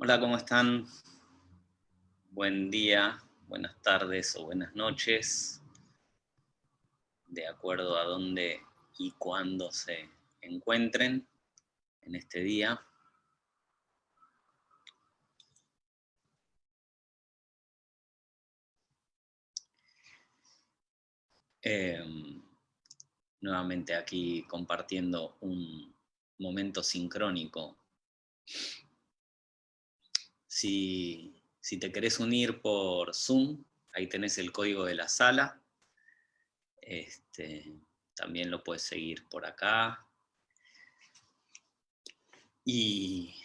Hola, ¿cómo están? Buen día, buenas tardes o buenas noches, de acuerdo a dónde y cuándo se encuentren en este día. Em, nuevamente aquí compartiendo un momento sincrónico. Si, te querés unir por Zoom, ahí tenés el código de la sala. Este, también lo puedes seguir por acá. Y,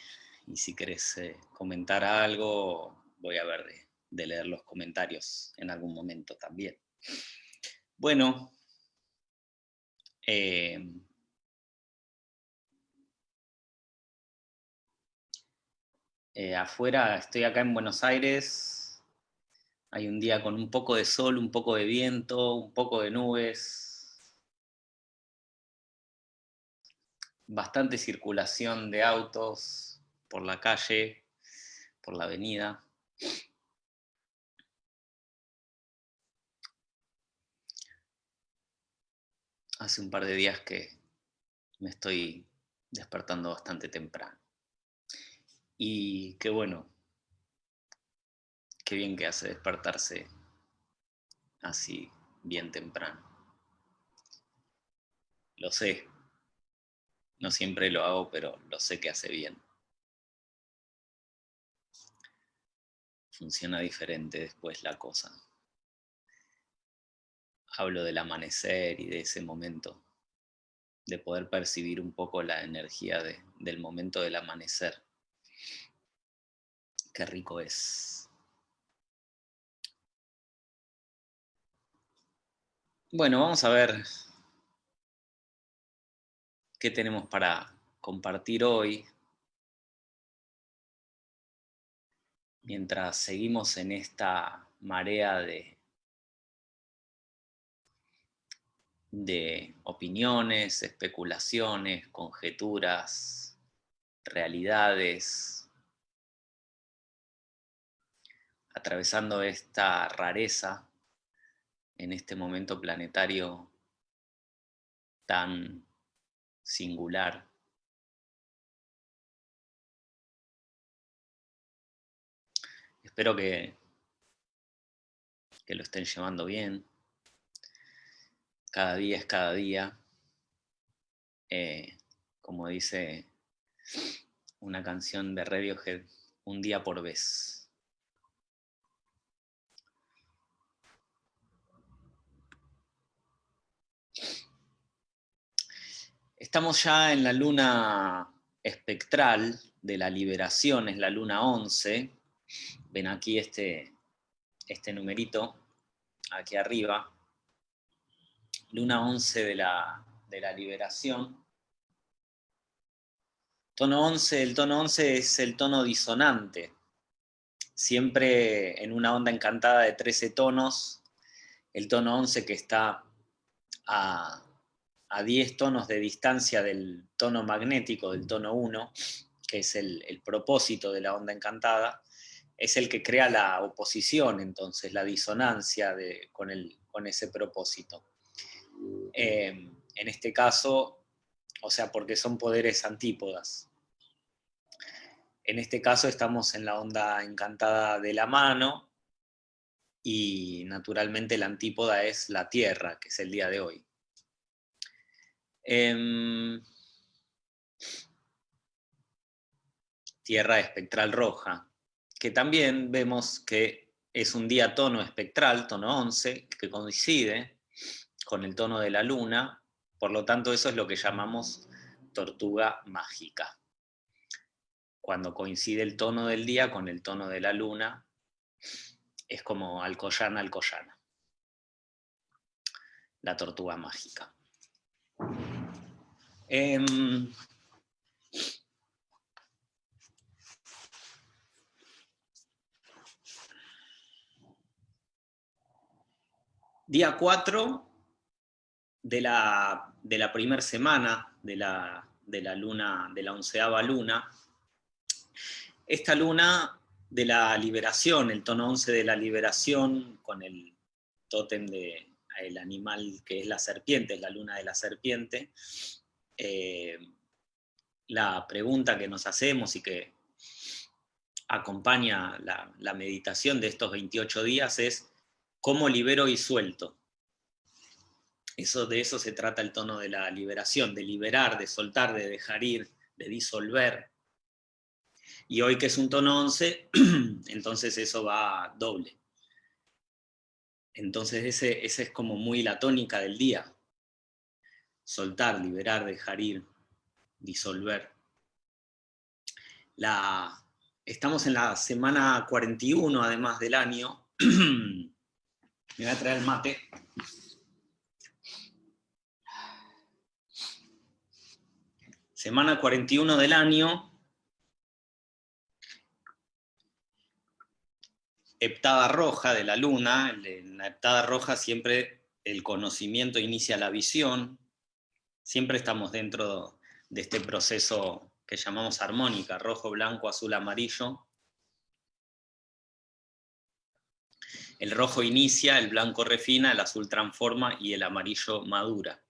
si querés eh, comentar algo, voy a ver de leer los comentarios en algún momento también. Bueno, eh, eh, afuera, estoy acá en Buenos Aires, hay un día con un poco de sol, un poco de viento, un poco de nubes, bastante circulación de autos por la calle, por la avenida. hace un par de días que me estoy despertando bastante temprano. Y qué bueno, qué bien que hace despertarse así bien temprano. Lo sé, no siempre lo hago, pero lo sé que hace bien. Funciona diferente después la cosa hablo del amanecer y de ese momento, de poder percibir un poco la energía del momento del amanecer. Qué rico es. Bueno, vamos a ver qué tenemos para compartir hoy. Mientras seguimos en esta marea de de opiniones, especulaciones, conjeturas, realidades, atravesando esta rareza en este momento planetario tan singular. Espero que, que lo estén llevando bien cada día es cada día, eh, como dice una canción de Radiohead, un día por vez. Estamos ya en la luna espectral de la liberación, es la luna 11. Ven aquí este, este numerito, aquí arriba luna 11 de la, de la liberación. Tono 11, el tono 11 es el tono disonante. Siempre en una onda encantada de 13 tonos, el tono 11 que está a, a 10 tonos de distancia del tono magnético, del tono 1, que es el, propósito de la onda encantada, es el que crea la oposición, entonces, la disonancia de, con, el, con ese propósito. Em, en este caso, o sea, porque son poderes antípodas. En este caso estamos en la onda encantada de la mano y naturalmente la antípoda es la Tierra, que es el día de hoy. Em, tierra espectral roja, que también vemos que es un día tono espectral, tono 11, que coincide con el tono de la luna, por lo tanto eso es lo que llamamos tortuga mágica. Cuando coincide el tono del día con el tono de la luna, es como alcoyana, alcoyana. La tortuga mágica. Em, día 4 de la, de la primera semana de la, de la luna, de la onceava luna, esta luna de la liberación, el tono 11 de la liberación, con el tótem del el animal que es la serpiente, es la luna de la serpiente, eh, la pregunta que nos hacemos y que acompaña la, la, meditación de estos 28 días es ¿cómo libero y suelto? Eso, de eso se trata el tono de la liberación, de liberar, de soltar, de dejar ir, de disolver. Y hoy que es un tono 11, entonces eso va doble. Entonces ese, ese es como muy la tónica del día. Soltar, liberar, dejar ir, disolver. La, estamos en la semana 41 además del año. Me voy a traer el mate. Semana 41 del año, heptada roja de la luna, en la heptada roja siempre el conocimiento inicia la visión, siempre estamos dentro de este proceso que llamamos armónica, rojo, blanco, azul, amarillo. El rojo inicia, el blanco refina, el azul transforma y el amarillo madura.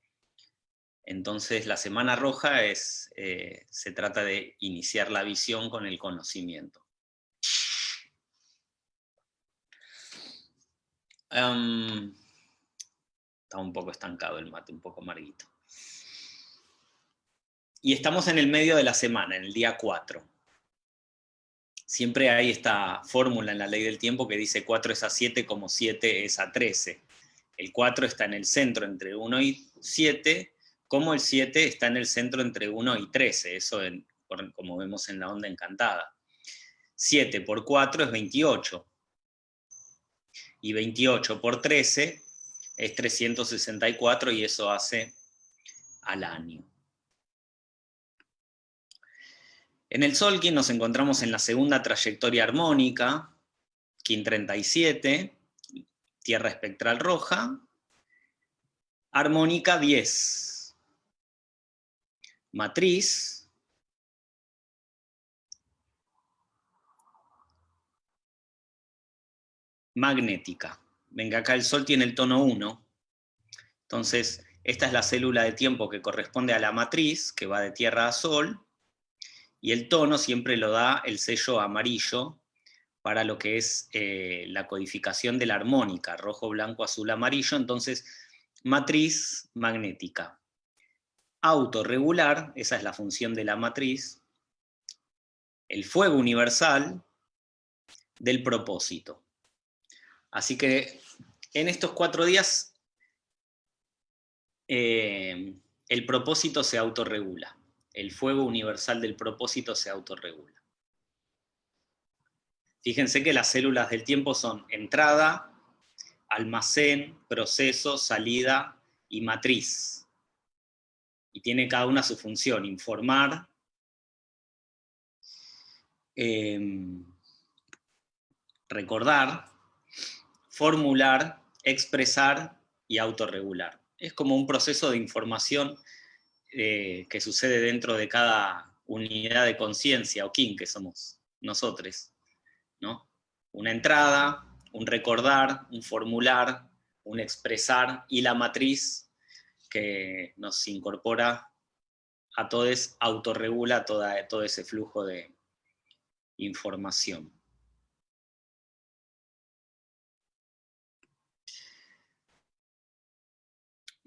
Entonces la semana roja es, eh, se trata de iniciar la visión con el conocimiento. está un poco estancado el mate, un poco amarguito. Y estamos en el medio de la semana, en el día 4. Siempre hay esta fórmula en la ley del tiempo que dice 4 es a 7 como 7 es a 13. El 4 está en el centro entre 1 y 7, como el 7 está en el centro entre 1 y 13, eso como vemos en la onda encantada. 7 por 4 es 28, y 28 por 13 es 364 y eso hace al año. En el Solkin nos encontramos en la segunda trayectoria armónica, KIN 37, Tierra espectral roja, armónica 10, matriz, magnética. Venga, acá el Sol tiene el tono 1, entonces esta es la célula de tiempo que corresponde a la matriz, que va de Tierra a Sol, y el tono siempre lo da el sello amarillo para lo que es eh, la codificación de la armónica, rojo, blanco, azul, amarillo, entonces matriz magnética. Autorregular, esa es la función de la matriz, el fuego universal del propósito. Así que en estos cuatro días eh, el propósito se autorregula. El fuego universal del propósito se autorregula. Fíjense que las células del tiempo son entrada, almacén, proceso, salida y matriz. Y tiene cada una su función, informar, eh, recordar, formular, expresar y autorregular. Es como un proceso de información eh, que sucede dentro de cada unidad de conciencia o kin que somos nosotros. ¿no? Una entrada, un recordar, un formular, un expresar y la matriz que nos incorpora a todos, autorregula toda, todo ese flujo de información.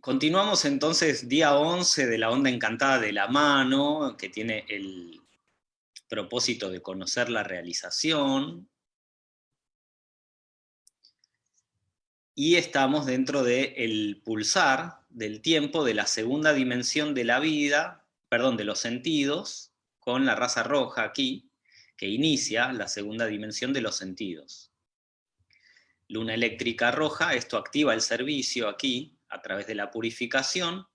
Continuamos entonces día 11 de la onda encantada de la mano, que tiene el propósito de conocer la realización. Y estamos dentro del pulsar del tiempo de la segunda dimensión de la vida, perdón, de los sentidos, con la raza roja aquí, que inicia la segunda dimensión de los sentidos. Luna eléctrica roja, esto activa el servicio aquí, a través de la purificación,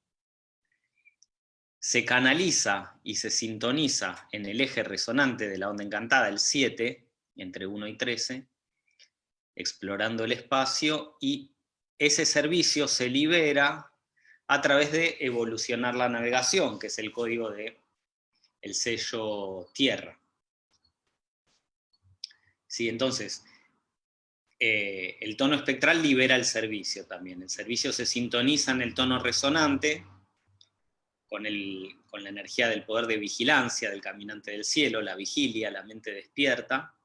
se canaliza y se sintoniza en el eje resonante de la onda encantada, el 7, entre 1 y 13, explorando el espacio, y ese servicio se libera a través de evolucionar la navegación, que es el código de el sello Tierra. ¿sí? Entonces, eh, el tono espectral libera el servicio también. El servicio se sintoniza en el tono resonante con, con la energía del poder de vigilancia del caminante del cielo, la vigilia, la mente despierta,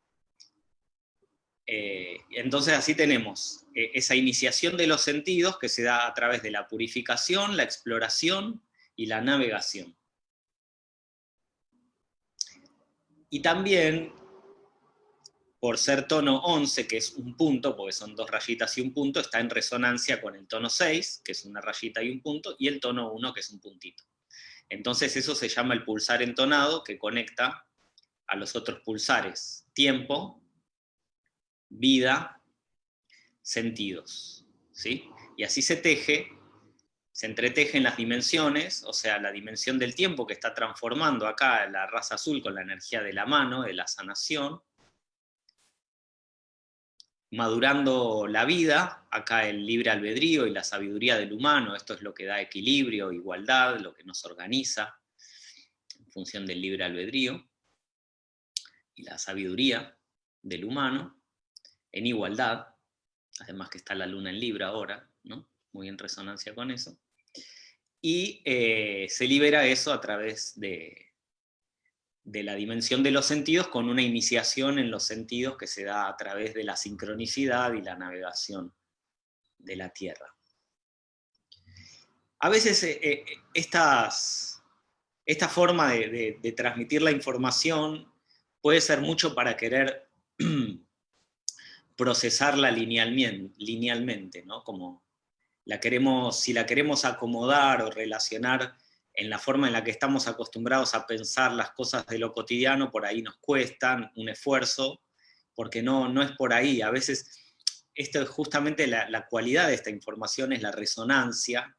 eh, entonces así tenemos eh, esa iniciación de los sentidos que se da a través de la purificación, la exploración y la navegación. Y también, por ser tono 11, que es un punto, porque son dos rayitas y un punto, está en resonancia con el tono 6, que es una rayita y un punto, y el tono 1, que es un puntito. Entonces eso se llama el pulsar entonado, que conecta a los otros pulsares, tiempo, vida, sentidos. ¿sí? Y así se teje, se entretejen las dimensiones, o sea, la dimensión del tiempo que está transformando acá la raza azul con la energía de la mano, de la sanación, madurando la vida, acá el libre albedrío y la sabiduría del humano, esto es lo que da equilibrio, igualdad, lo que nos organiza en función del libre albedrío, y la sabiduría del humano, en igualdad, además que está la luna en Libra ahora, ¿no? muy en resonancia con eso, y eh, se libera eso a través de, de la dimensión de los sentidos con una iniciación en los sentidos que se da a través de la sincronicidad y la navegación de la Tierra. A veces eh, eh, estas, esta forma de, transmitir la información puede ser mucho para querer procesarla linealmente, ¿no? Como la queremos, si la queremos acomodar o relacionar en la forma en la que estamos acostumbrados a pensar las cosas de lo cotidiano, por ahí nos cuestan un esfuerzo, porque no, no es por ahí. A veces, esto es justamente la, cualidad de esta información, es la resonancia,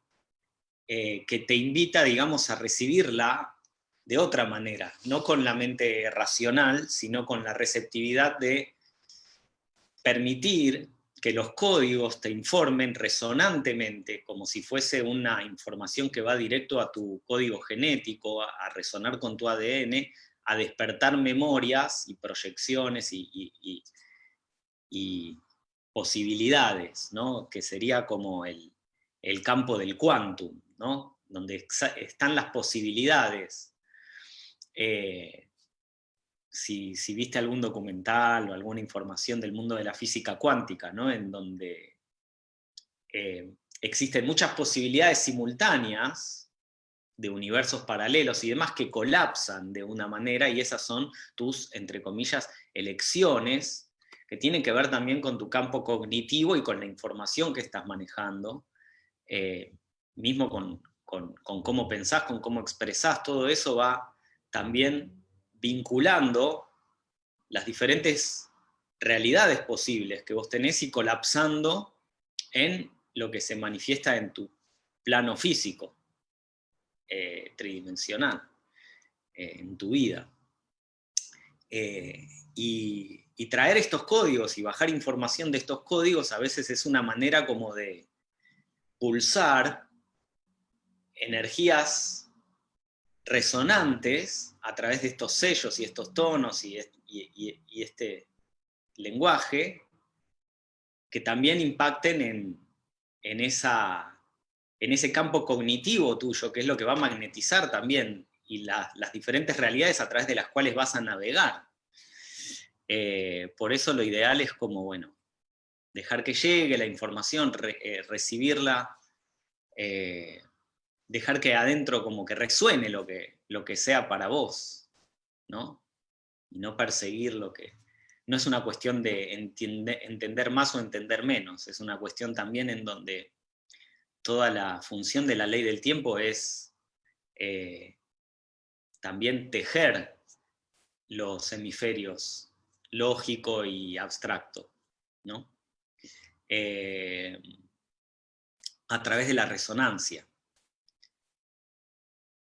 eh, que te invita, digamos, a recibirla de otra manera, no con la mente racional, sino con la receptividad de permitir que los códigos te informen resonantemente, como si fuese una información que va directo a tu código genético, a, resonar con tu ADN, a despertar memorias y proyecciones y, posibilidades, ¿no? que sería como el, campo del quantum, ¿no? donde están las posibilidades. Eh, si, viste algún documental o alguna información del mundo de la física cuántica, ¿no? en donde eh, existen muchas posibilidades simultáneas de universos paralelos y demás que colapsan de una manera y esas son tus, entre comillas, elecciones que tienen que ver también con tu campo cognitivo y con la información que estás manejando, eh, mismo con, con, cómo pensás, con cómo expresás, todo eso va también vinculando las diferentes realidades posibles que vos tenés y colapsando en lo que se manifiesta en tu plano físico, eh, tridimensional, eh, en tu vida. Eh, y, y, traer estos códigos y bajar información de estos códigos a veces es una manera como de pulsar energías resonantes a través de estos sellos y estos tonos y, este lenguaje que también impacten en, esa, en, ese campo cognitivo tuyo, que es lo que va a magnetizar también, y las diferentes realidades a través de las cuales vas a navegar. Eh, por eso lo ideal es como, bueno, dejar que llegue la información, eh, recibirla, eh, dejar que adentro como que resuene lo que, lo que sea para vos, ¿no? Y no perseguir lo que... No es una cuestión de entender más o entender menos, es una cuestión también en donde toda la función de la ley del tiempo es eh, también tejer los hemisferios lógico y abstracto, ¿no? Eh, a través de la resonancia.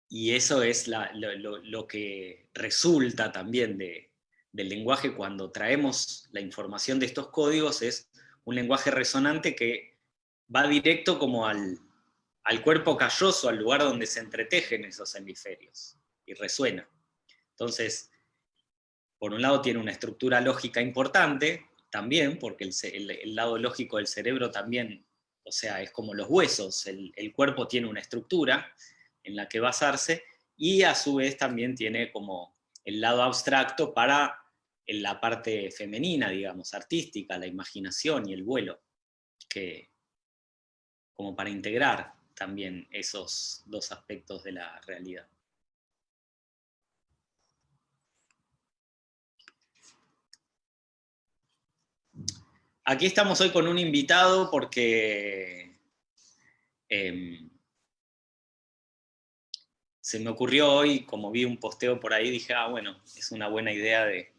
Y eso es lo, que resulta también del lenguaje cuando traemos la información de estos códigos, es un lenguaje resonante que va directo como al, cuerpo calloso, al lugar donde se entretejen esos hemisferios, y resuena. Entonces, por un lado tiene una estructura lógica importante, también, porque el, lado lógico del cerebro también, o sea, es como los huesos, el, cuerpo tiene una estructura en la que basarse, y a su vez también tiene como el lado abstracto para la parte femenina, digamos, artística, la imaginación y el vuelo, que, como para integrar también esos dos aspectos de la realidad. Aquí estamos hoy con un invitado porque em, se me ocurrió hoy, como vi un posteo por ahí, dije, ah, bueno, es una buena idea de,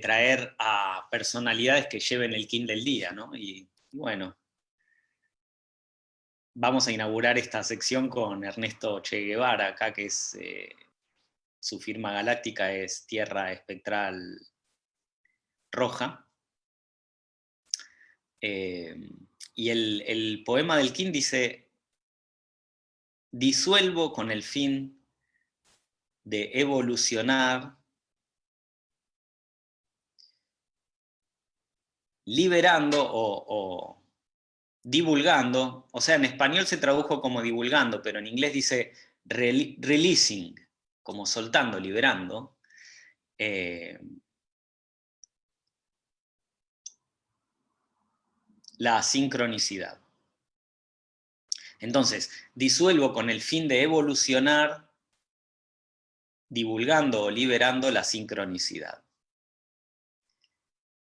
traer a personalidades que lleven el kin del día, ¿no? Y bueno, vamos a inaugurar esta sección con Ernesto Che Guevara, acá que es, eh, su firma galáctica es Tierra Espectral Roja, eh, y el, poema del King dice, disuelvo con el fin de evolucionar, liberando o, divulgando, o sea, en español se tradujo como divulgando, pero en inglés dice releasing, como soltando, liberando, eh, la sincronicidad. Entonces, disuelvo con el fin de evolucionar, divulgando o liberando la sincronicidad.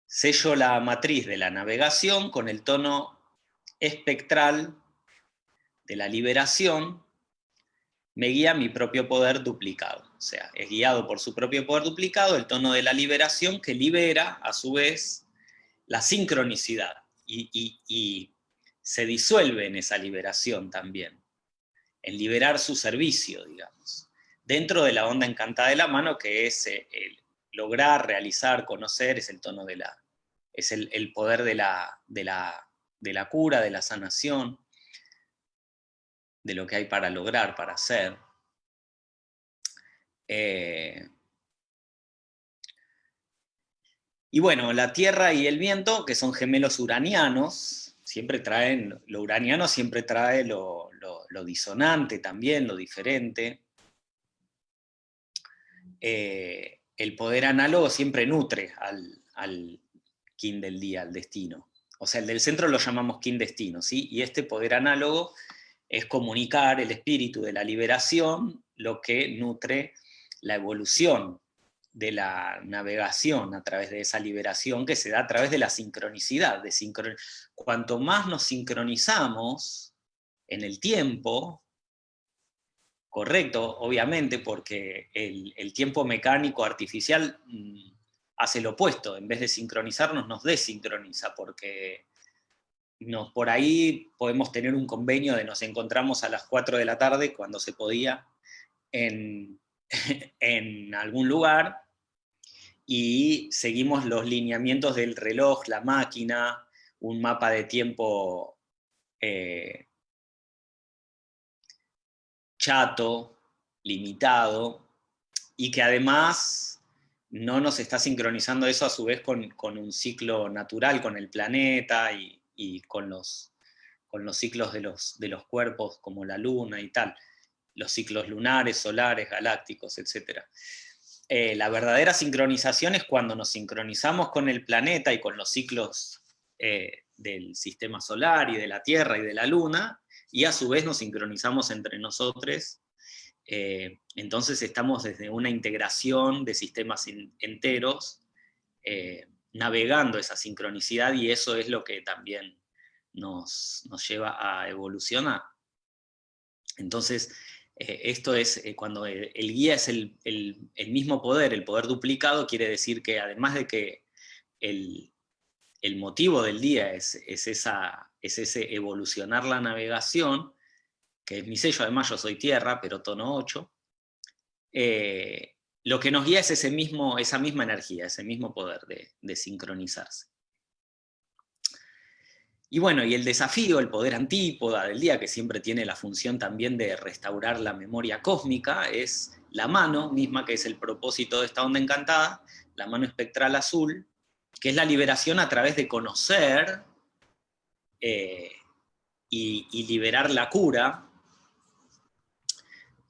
Sello la matriz de la navegación con el tono espectral de la liberación, me guía mi propio poder duplicado. O sea, es guiado por su propio poder duplicado, el tono de la liberación que libera, a su vez, la sincronicidad y, se disuelve en esa liberación también, en liberar su servicio, digamos, dentro de la onda encantada de la mano, que es eh, el lograr, realizar, conocer, es el tono de la, es el, poder de la, de, la, de la cura, de la sanación, de lo que hay para lograr, para hacer. Eh, Y bueno, la Tierra y el viento, que son gemelos uranianos, siempre traen, lo uraniano siempre trae lo, disonante también, lo diferente. Eh, el poder análogo siempre nutre al, al del día, al destino. O sea, el del centro lo llamamos kin destino, ¿sí? Y este poder análogo es comunicar el espíritu de la liberación, lo que nutre la evolución de la navegación a través de esa liberación que se da a través de la sincronicidad. De Cuanto más nos sincronizamos en el tiempo, correcto, obviamente, porque el, tiempo mecánico artificial mm, hace lo opuesto, en vez de sincronizarnos nos desincroniza, porque nos, por ahí podemos tener un convenio de nos encontramos a las 4 de la tarde, cuando se podía, en, en algún lugar, y seguimos los lineamientos del reloj, la máquina, un mapa de tiempo eh, chato, limitado, y que además no nos está sincronizando eso a su vez con, un ciclo natural, con el planeta y, con, los, con, los, ciclos de los, de los cuerpos como la luna y tal, los ciclos lunares, solares, galácticos, etc. Eh, la verdadera sincronización es cuando nos sincronizamos con el planeta y con los ciclos eh, del sistema solar y de la Tierra y de la Luna, y a su vez nos sincronizamos entre nosotros, eh, entonces estamos desde una integración de sistemas enteros, navegando esa sincronicidad, y eso es lo que también nos, nos lleva a evolucionar. Entonces, eh, esto es, eh, cuando el, guía es el, mismo poder, el poder duplicado, quiere decir que además de que el, motivo del día es, esa, es ese evolucionar la navegación, que es mi sello, además yo soy tierra, pero tono 8, eh, lo que nos guía es ese mismo, esa misma energía, ese mismo poder de sincronizarse. Y bueno, y el desafío, el poder antípoda del día, que siempre tiene la función también de restaurar la memoria cósmica, es la mano misma, que es el propósito de esta onda encantada, la mano espectral azul, que es la liberación a través de conocer eh, y, liberar la cura.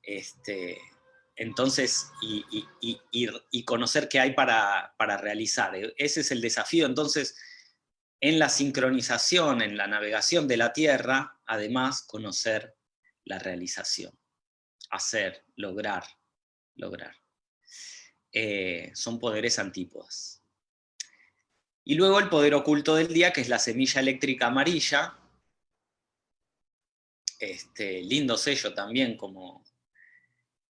Este, entonces, y, conocer qué hay para, para, realizar. Ese es el desafío. Entonces, en la sincronización, en la navegación de la Tierra, además, conocer la realización. Hacer, lograr, lograr. Eh, son poderes antípodas. Y luego el poder oculto del día, que es la semilla eléctrica amarilla, este, lindo sello también, como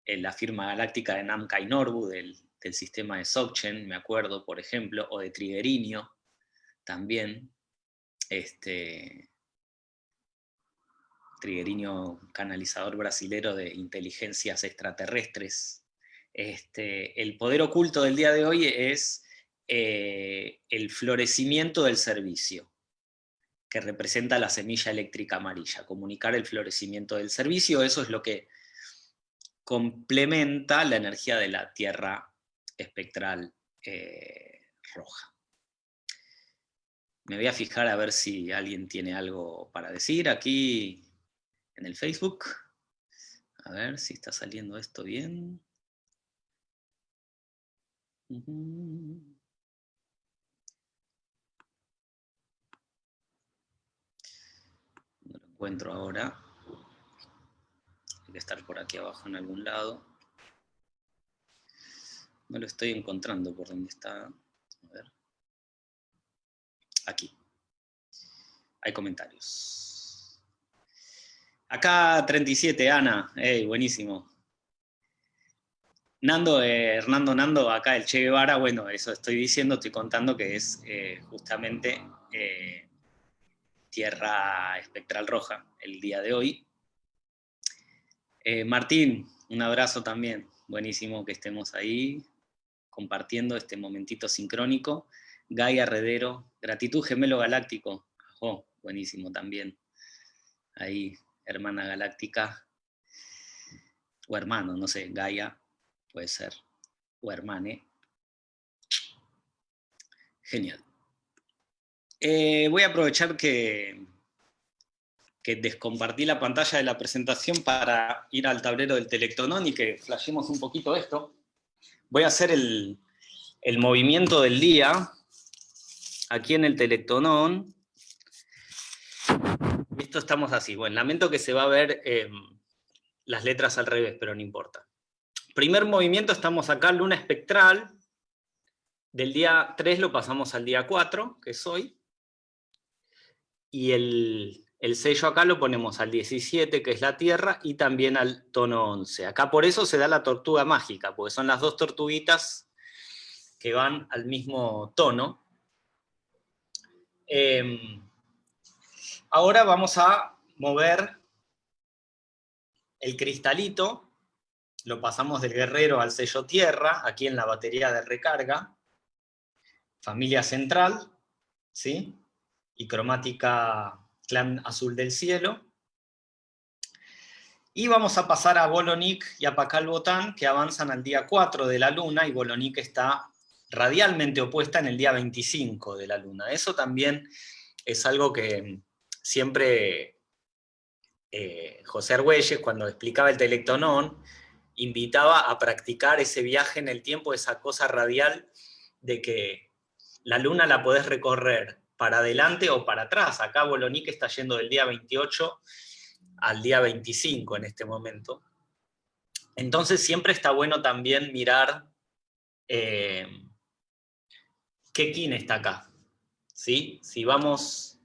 en la firma galáctica de Namkai Norbu, del, sistema de Sokchen, me acuerdo, por ejemplo, o de Trigerinio, también. Este, Trigerinio, canalizador brasilero de inteligencias extraterrestres, este, el poder oculto del día de hoy es eh, el florecimiento del servicio, que representa la semilla eléctrica amarilla, comunicar el florecimiento del servicio, eso es lo que complementa la energía de la Tierra espectral eh, roja. Me voy a fijar a ver si alguien tiene algo para decir aquí en el Facebook. A ver si está saliendo esto bien. No lo encuentro ahora. Debe estar por aquí abajo en algún lado. No lo estoy encontrando por dónde está. Aquí. Hay comentarios. Acá 37, Ana. Hey, buenísimo. Nando, eh, Hernando Nando, acá el Che Guevara, bueno, eso estoy diciendo, estoy contando que es eh, justamente eh, Tierra Espectral Roja el día de hoy. Martín, un abrazo también, buenísimo que estemos ahí compartiendo este momentito sincrónico. Gaia Redero, gratitud gemelo galáctico, oh, buenísimo también. Ahí, hermana galáctica, o hermano, no sé, Gaia, puede ser, o hermane. Genial. Eh, voy a aprovechar que, que descompartí la pantalla de la presentación para ir al tablero del Telectonón y que flashemos un poquito esto. Voy a hacer el, movimiento del día aquí en el Telectonón. Esto estamos así. Bueno, lamento que se va a ver em, las letras al revés, pero no importa primer movimiento estamos acá, luna espectral, del día 3 lo pasamos al día 4, que es hoy, y el, sello acá lo ponemos al 17, que es la Tierra, y también al tono 11. Acá por eso se da la tortuga mágica, porque son las dos tortuguitas que van al mismo tono. Em, ahora vamos a mover el cristalito lo pasamos del guerrero al sello tierra, aquí en la batería de recarga, familia central, ¿sí? y cromática clan azul del cielo. Y vamos a pasar a Bolonik y a Pakal Botán, que avanzan al día 4 de la luna, y Bolonik está radialmente opuesta en el día 25 de la luna. Eso también es algo que siempre eh, José Argüelles, cuando explicaba el telectonón, invitaba a practicar ese viaje en el tiempo, esa cosa radial de que la luna la podés recorrer para adelante o para atrás. Acá Bolonique está yendo del día 28 al día 25 en este momento. Entonces siempre está bueno también mirar eh, qué kin está acá. ¿Sí? Si vamos,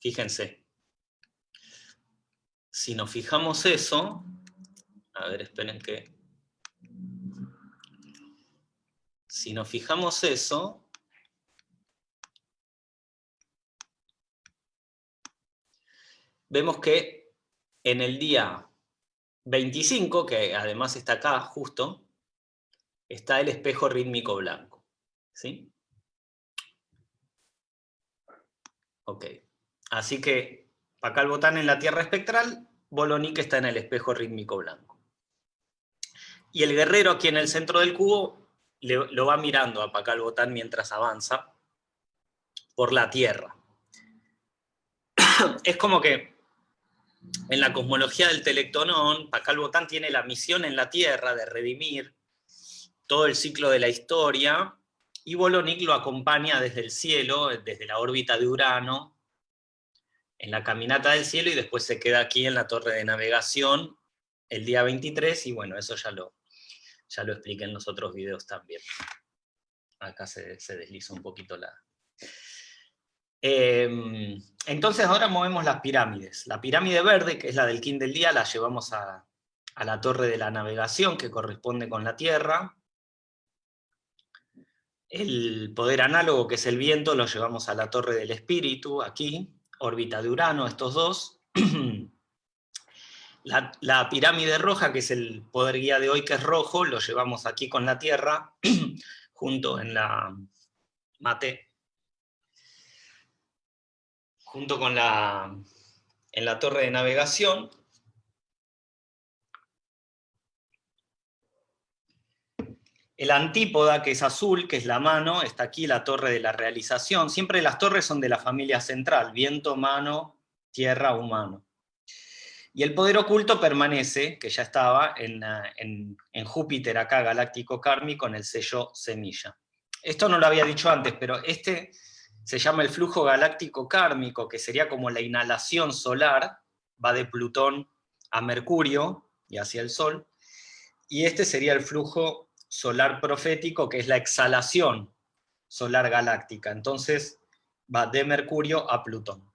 fíjense, si nos fijamos eso, a ver, esperen que... Si nos fijamos eso, vemos que en el día 25, que además está acá justo, está el espejo rítmico blanco. ¿Sí? Ok. Así que el botán en la Tierra espectral, Bolonique está en el espejo rítmico blanco. Y el guerrero aquí en el centro del cubo lo va mirando a Pacal Botán mientras avanza por la Tierra. es como que en la cosmología del Telectonón, Pacal Botán tiene la misión en la Tierra de redimir todo el ciclo de la historia, y Bolonic lo acompaña desde el cielo, desde la órbita de Urano, en la caminata del cielo, y después se queda aquí en la torre de navegación el día 23, y bueno, eso ya lo, ya lo expliqué en los otros videos también. Acá se, desliza un poquito la, Em, entonces ahora movemos las pirámides. La pirámide verde, que es la del King del Día, la llevamos a, la torre de la navegación, que corresponde con la Tierra. El poder análogo, que es el viento, lo llevamos a la torre del espíritu, aquí, órbita de Urano, estos dos. La, la, pirámide roja, que es el poder guía de hoy, que es rojo, lo llevamos aquí con la Tierra, junto en la mate, junto con la, en la torre de navegación, El antípoda, que es azul, que es la mano, está aquí la torre de la realización. Siempre las torres son de la familia central, viento, mano, tierra, humano. Y el poder oculto permanece, que ya estaba en, en, en Júpiter acá, galáctico kármico, con el sello semilla. Esto no lo había dicho antes, pero este se llama el flujo galáctico kármico, que sería como la inhalación solar, va de Plutón a Mercurio y hacia el Sol, y este sería el flujo solar profético, que es la exhalación solar galáctica, entonces va de Mercurio a Plutón.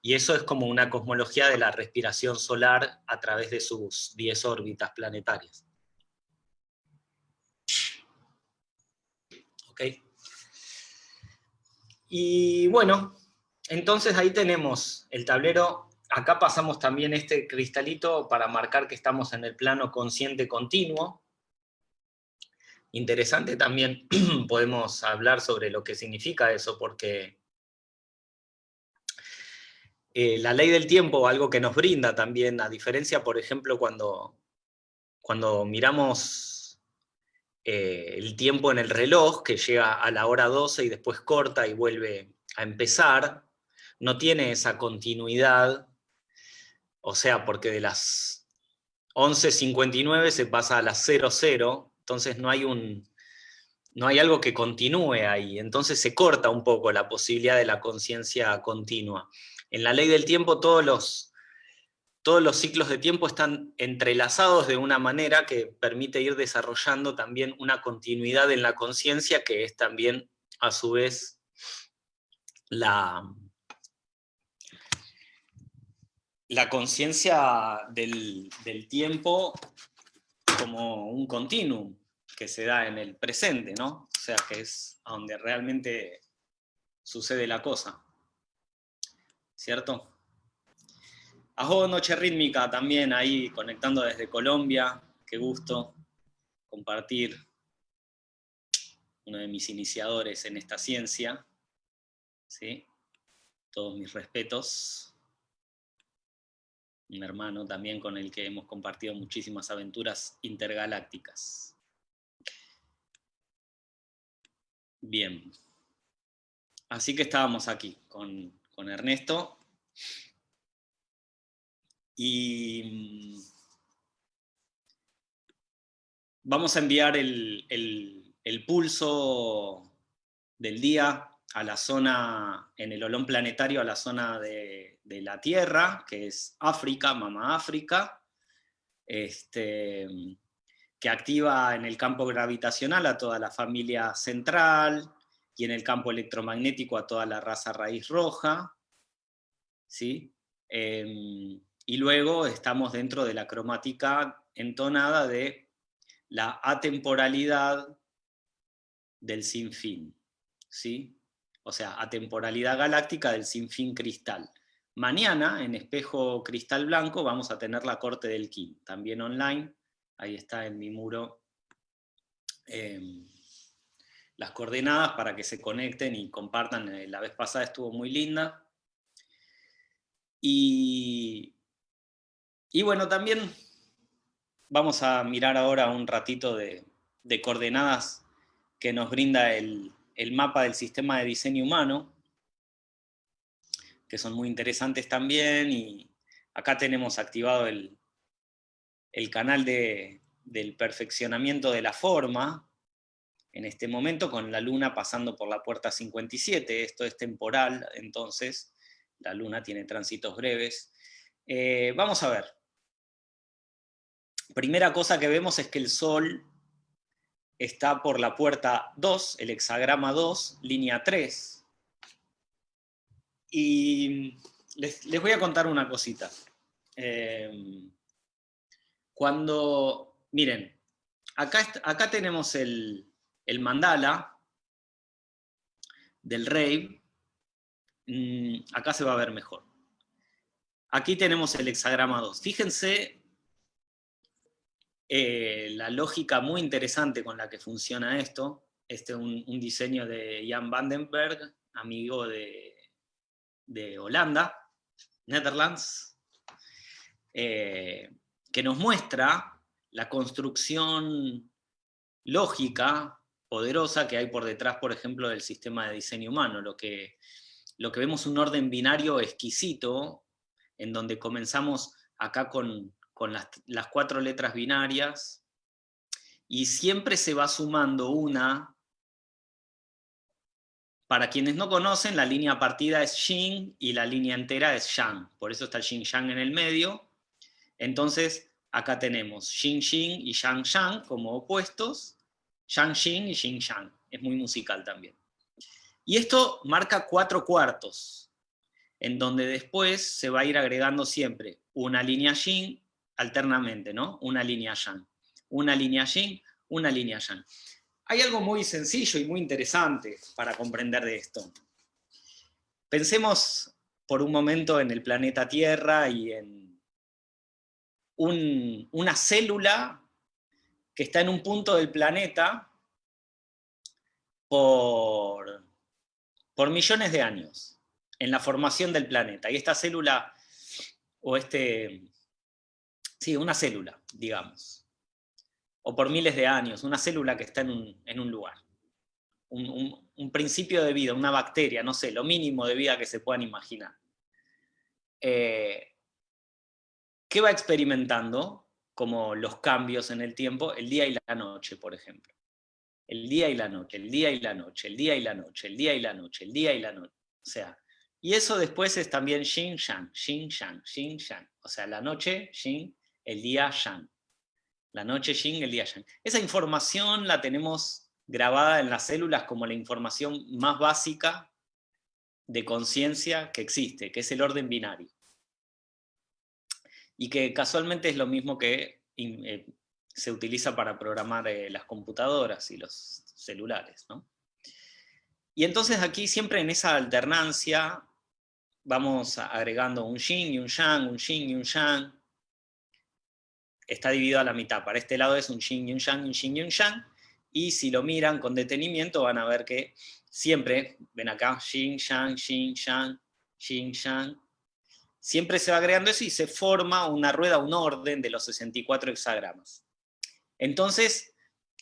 Y eso es como una cosmología de la respiración solar a través de sus 10 órbitas planetarias. ¿Ok? Y bueno, entonces ahí tenemos el tablero, acá pasamos también este cristalito para marcar que estamos en el plano consciente continuo. Interesante también, podemos hablar sobre lo que significa eso, porque eh, la ley del tiempo, algo que nos brinda también, a diferencia, por ejemplo, cuando, cuando miramos eh, el tiempo en el reloj, que llega a la hora 12 y después corta y vuelve a empezar, no tiene esa continuidad, o sea, porque de las 11.59 se pasa a las 00, entonces no hay, un, no hay algo que continúe ahí, entonces se corta un poco la posibilidad de la conciencia continua. En la ley del tiempo todos los todos los ciclos de tiempo están entrelazados de una manera que permite ir desarrollando también una continuidad en la conciencia, que es también, a su vez, la, la conciencia del, del, tiempo como un continuum que se da en el presente, ¿no? O sea, que es a donde realmente sucede la cosa. ¿Cierto? Ajo Noche Rítmica también ahí conectando desde Colombia, qué gusto compartir uno de mis iniciadores en esta ciencia. ¿sí? Todos mis respetos. Un hermano también con el que hemos compartido muchísimas aventuras intergalácticas. Bien. Así que estábamos aquí con, con Ernesto y mm, vamos a enviar el, pulso del día a la zona, en el olón planetario, a la zona de, la Tierra, que es África, Mamá África, este, que activa en el campo gravitacional a toda la familia central, y en el campo electromagnético a toda la raza raíz roja, ¿sí? Em, y luego estamos dentro de la cromática entonada de la atemporalidad del sinfín, ¿sí? O sea, atemporalidad galáctica del sinfín cristal. Mañana, en Espejo Cristal Blanco, vamos a tener la corte del Kim, también online, ahí está en mi muro em, las coordenadas para que se conecten y compartan, eh, la vez pasada estuvo muy linda. Y y bueno, también vamos a mirar ahora un ratito de, coordenadas que nos brinda el, mapa del sistema de diseño humano, que son muy interesantes también, y acá tenemos activado el, el canal del perfeccionamiento de la forma, en este momento con la luna pasando por la puerta 57, esto es temporal, entonces la luna tiene tránsitos breves. Eh, vamos a ver. Primera cosa que vemos es que el Sol está por la puerta 2, el hexagrama 2, línea 3. Y les, voy a contar una cosita. Eh, cuando, miren, acá, acá tenemos el, el mandala del rey, mm, acá se va a ver mejor. Aquí tenemos el hexagrama 2. Fíjense eh, la lógica muy interesante con la que funciona esto. Este es un, diseño de Jan Vandenberg, amigo de, Holanda, Netherlands, eh, que nos muestra la construcción lógica poderosa que hay por detrás, por ejemplo, del sistema de diseño humano. Lo que, lo que vemos un orden binario exquisito, en donde comenzamos acá con, las, las, cuatro letras binarias, y siempre se va sumando una. Para quienes no conocen, la línea partida es Xin y la línea entera es Yang. Por eso está el Yang en el medio. Entonces, acá tenemos Xin y Yang Yang como opuestos, Shang Xin y Xing Shang. Es muy musical también. Y esto marca cuatro cuartos, en donde después se va a ir agregando siempre una línea Xin alternamente, ¿no? Una línea Yang. Una línea Xin, una línea Yang. Hay algo muy sencillo y muy interesante para comprender de esto. Pensemos por un momento en el planeta Tierra y en una célula que está en un punto del planeta por, por millones de años, en la formación del planeta. Y esta célula, o este, sí, una célula, digamos, o por miles de años, una célula que está en un, lugar. Un, principio de vida, una bacteria, no sé, lo mínimo de vida que se puedan imaginar. Eh, ¿Qué va experimentando? como los cambios en el tiempo, el día y la noche, por ejemplo. El día y la noche, el día y la noche, el día y la noche, el día y la noche, el día y la noche. O sea, y eso después es también Xin Shang, Xin Shang, Xin Shang. O sea, la noche Xin, el día Shang. La noche Xin, el día Shang. Esa información la tenemos grabada en las células como la información más básica de conciencia que existe, que es el orden binario y que casualmente es lo mismo que eh, se utiliza para programar eh, las computadoras y los celulares. Y entonces aquí siempre en esa alternancia vamos agregando un yin y un yang, un yin y un yang. Está dividido a la mitad. Para este lado es un yin y un yang, un yin y un. Y si lo miran con detenimiento van a ver que siempre, ven acá, yin, yang, yin, yang, yin, yang, siempre se va agregando eso y se forma una rueda, un orden de los 64 hexagramas. Entonces,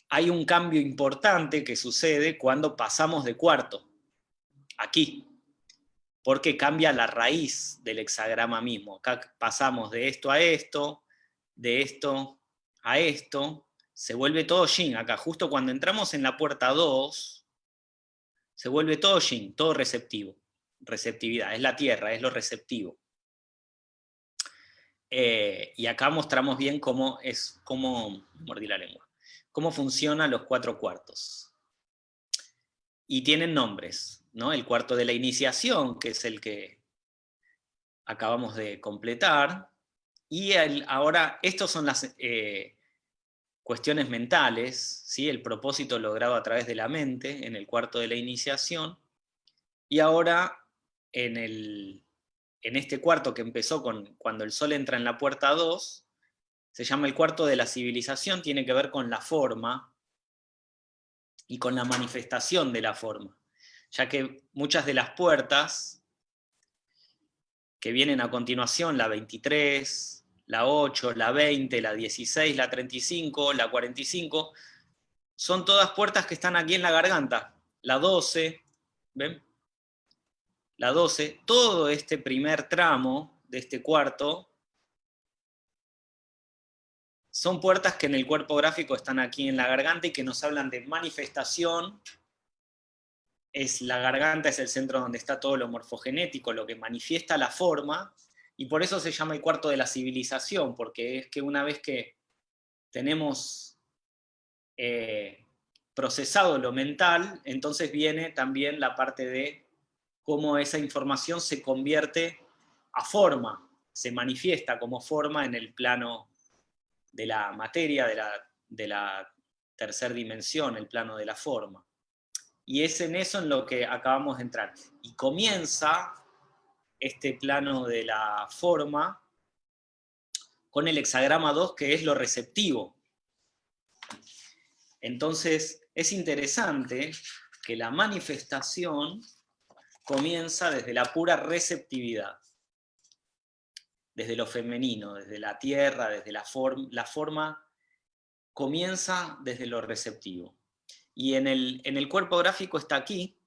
hay un cambio importante que sucede cuando pasamos de cuarto, aquí, porque cambia la raíz del hexagrama mismo. Acá pasamos de esto a esto, de esto a esto, se vuelve todo yin. Acá, justo cuando entramos en la puerta 2, se vuelve todo yin, todo receptivo. Receptividad, es la tierra, es lo receptivo. Eh, y acá mostramos bien cómo es, cómo, mordí la lengua, cómo funcionan los cuatro cuartos. Y tienen nombres, ¿no? El cuarto de la iniciación, que es el que acabamos de completar, y ahora, estos son las eh, cuestiones mentales, ¿sí? el propósito logrado a través de la mente, en el cuarto de la iniciación, y ahora en el en este cuarto que empezó con cuando el sol entra en la puerta 2, se llama el cuarto de la civilización, tiene que ver con la forma y con la manifestación de la forma, ya que muchas de las puertas que vienen a continuación, la 23, la 8, la 20, la 16, la 35, la 45, son todas puertas que están aquí en la garganta. La 12, ¿ven? La 12, todo este primer tramo de este cuarto son puertas que en el cuerpo gráfico están aquí en la garganta y que nos hablan de manifestación. Es, la garganta es el centro donde está todo lo morfogenético, lo que manifiesta la forma, y por eso se llama el cuarto de la civilización, porque es que una vez que tenemos eh, procesado lo mental, entonces viene también la parte de cómo esa información se convierte a forma, se manifiesta como forma en el plano de la materia, de la, de la tercera dimensión, el plano de la forma. Y es en eso en lo que acabamos de entrar. Y comienza este plano de la forma con el hexagrama 2, que es lo receptivo. Entonces, es interesante que la manifestación comienza desde la pura receptividad desde lo femenino, desde la tierra, desde la, la forma, comienza desde lo receptivo. Y en el, en el cuerpo gráfico está aquí,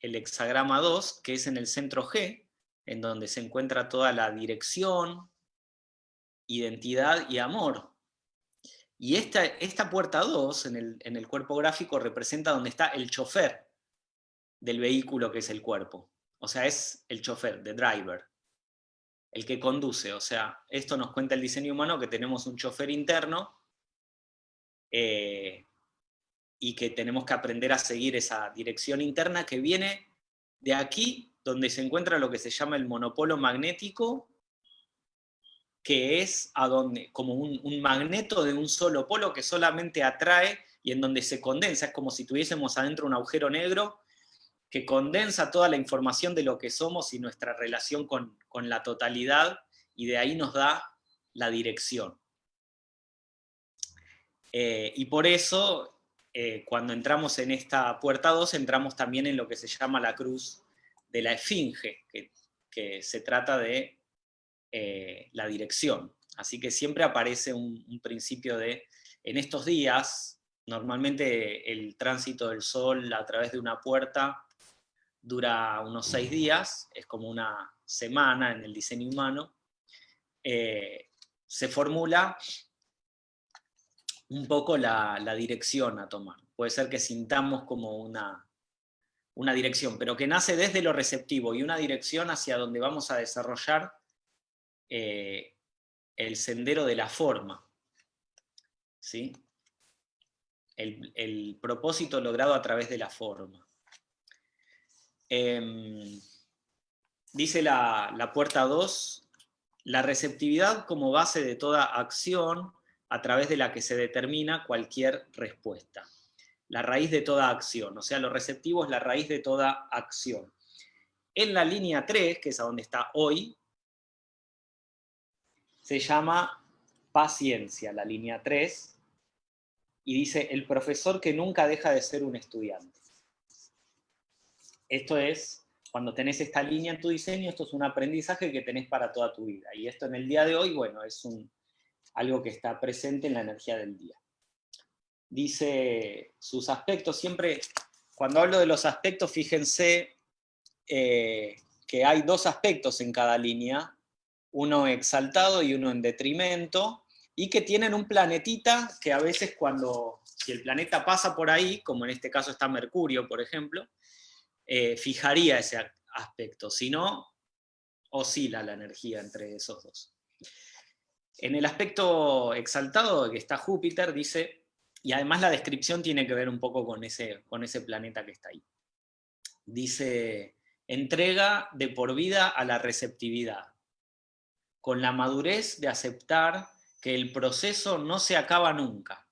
el hexagrama 2, que es en el centro G, en donde se encuentra toda la dirección, identidad y amor. Y esta, esta puerta 2 en el, en el cuerpo gráfico representa donde está el chofer del vehículo que es el cuerpo. O sea, es el chofer, the driver el que conduce. O sea, esto nos cuenta el diseño humano que tenemos un chofer interno eh, y que tenemos que aprender a seguir esa dirección interna que viene de aquí, donde se encuentra lo que se llama el monopolo magnético, que es a donde, como un, magneto de un solo polo que solamente atrae y en donde se condensa, es como si tuviésemos adentro un agujero negro que condensa toda la información de lo que somos y nuestra relación con, la totalidad, y de ahí nos da la dirección. Eh, y por eso, eh, cuando entramos en esta puerta 2, entramos también en lo que se llama la cruz de la esfinge, que, se trata de eh, la dirección. Así que siempre aparece un, principio de, en estos días, normalmente el tránsito del sol a través de una puerta dura unos seis días, es como una semana en el diseño humano, eh, se formula un poco la, dirección a tomar. Puede ser que sintamos como una, una dirección, pero que nace desde lo receptivo y una dirección hacia donde vamos a desarrollar eh, el sendero de la forma. ¿sí? el propósito logrado a través de la forma. Em, dice la, puerta 2, la receptividad como base de toda acción a través de la que se determina cualquier respuesta. La raíz de toda acción, o sea, lo receptivo es la raíz de toda acción. En la línea 3, que es a donde está hoy, se llama paciencia, la línea 3, y dice, el profesor que nunca deja de ser un estudiante. Esto es, cuando tenés esta línea en tu diseño, esto es un aprendizaje que tenés para toda tu vida. Y esto en el día de hoy, bueno, es un, algo que está presente en la energía del día. Dice sus aspectos, siempre, cuando hablo de los aspectos, fíjense eh, que hay dos aspectos en cada línea, uno exaltado y uno en detrimento, y que tienen un planetita que a veces cuando, si el planeta pasa por ahí, como en este caso está Mercurio, por ejemplo, eh, fijaría ese aspecto, si no, oscila la energía entre esos dos. En el aspecto exaltado que está Júpiter, dice, y además la descripción tiene que ver un poco con ese, con ese planeta que está ahí. Dice, entrega de por vida a la receptividad, con la madurez de aceptar que el proceso no se acaba nunca.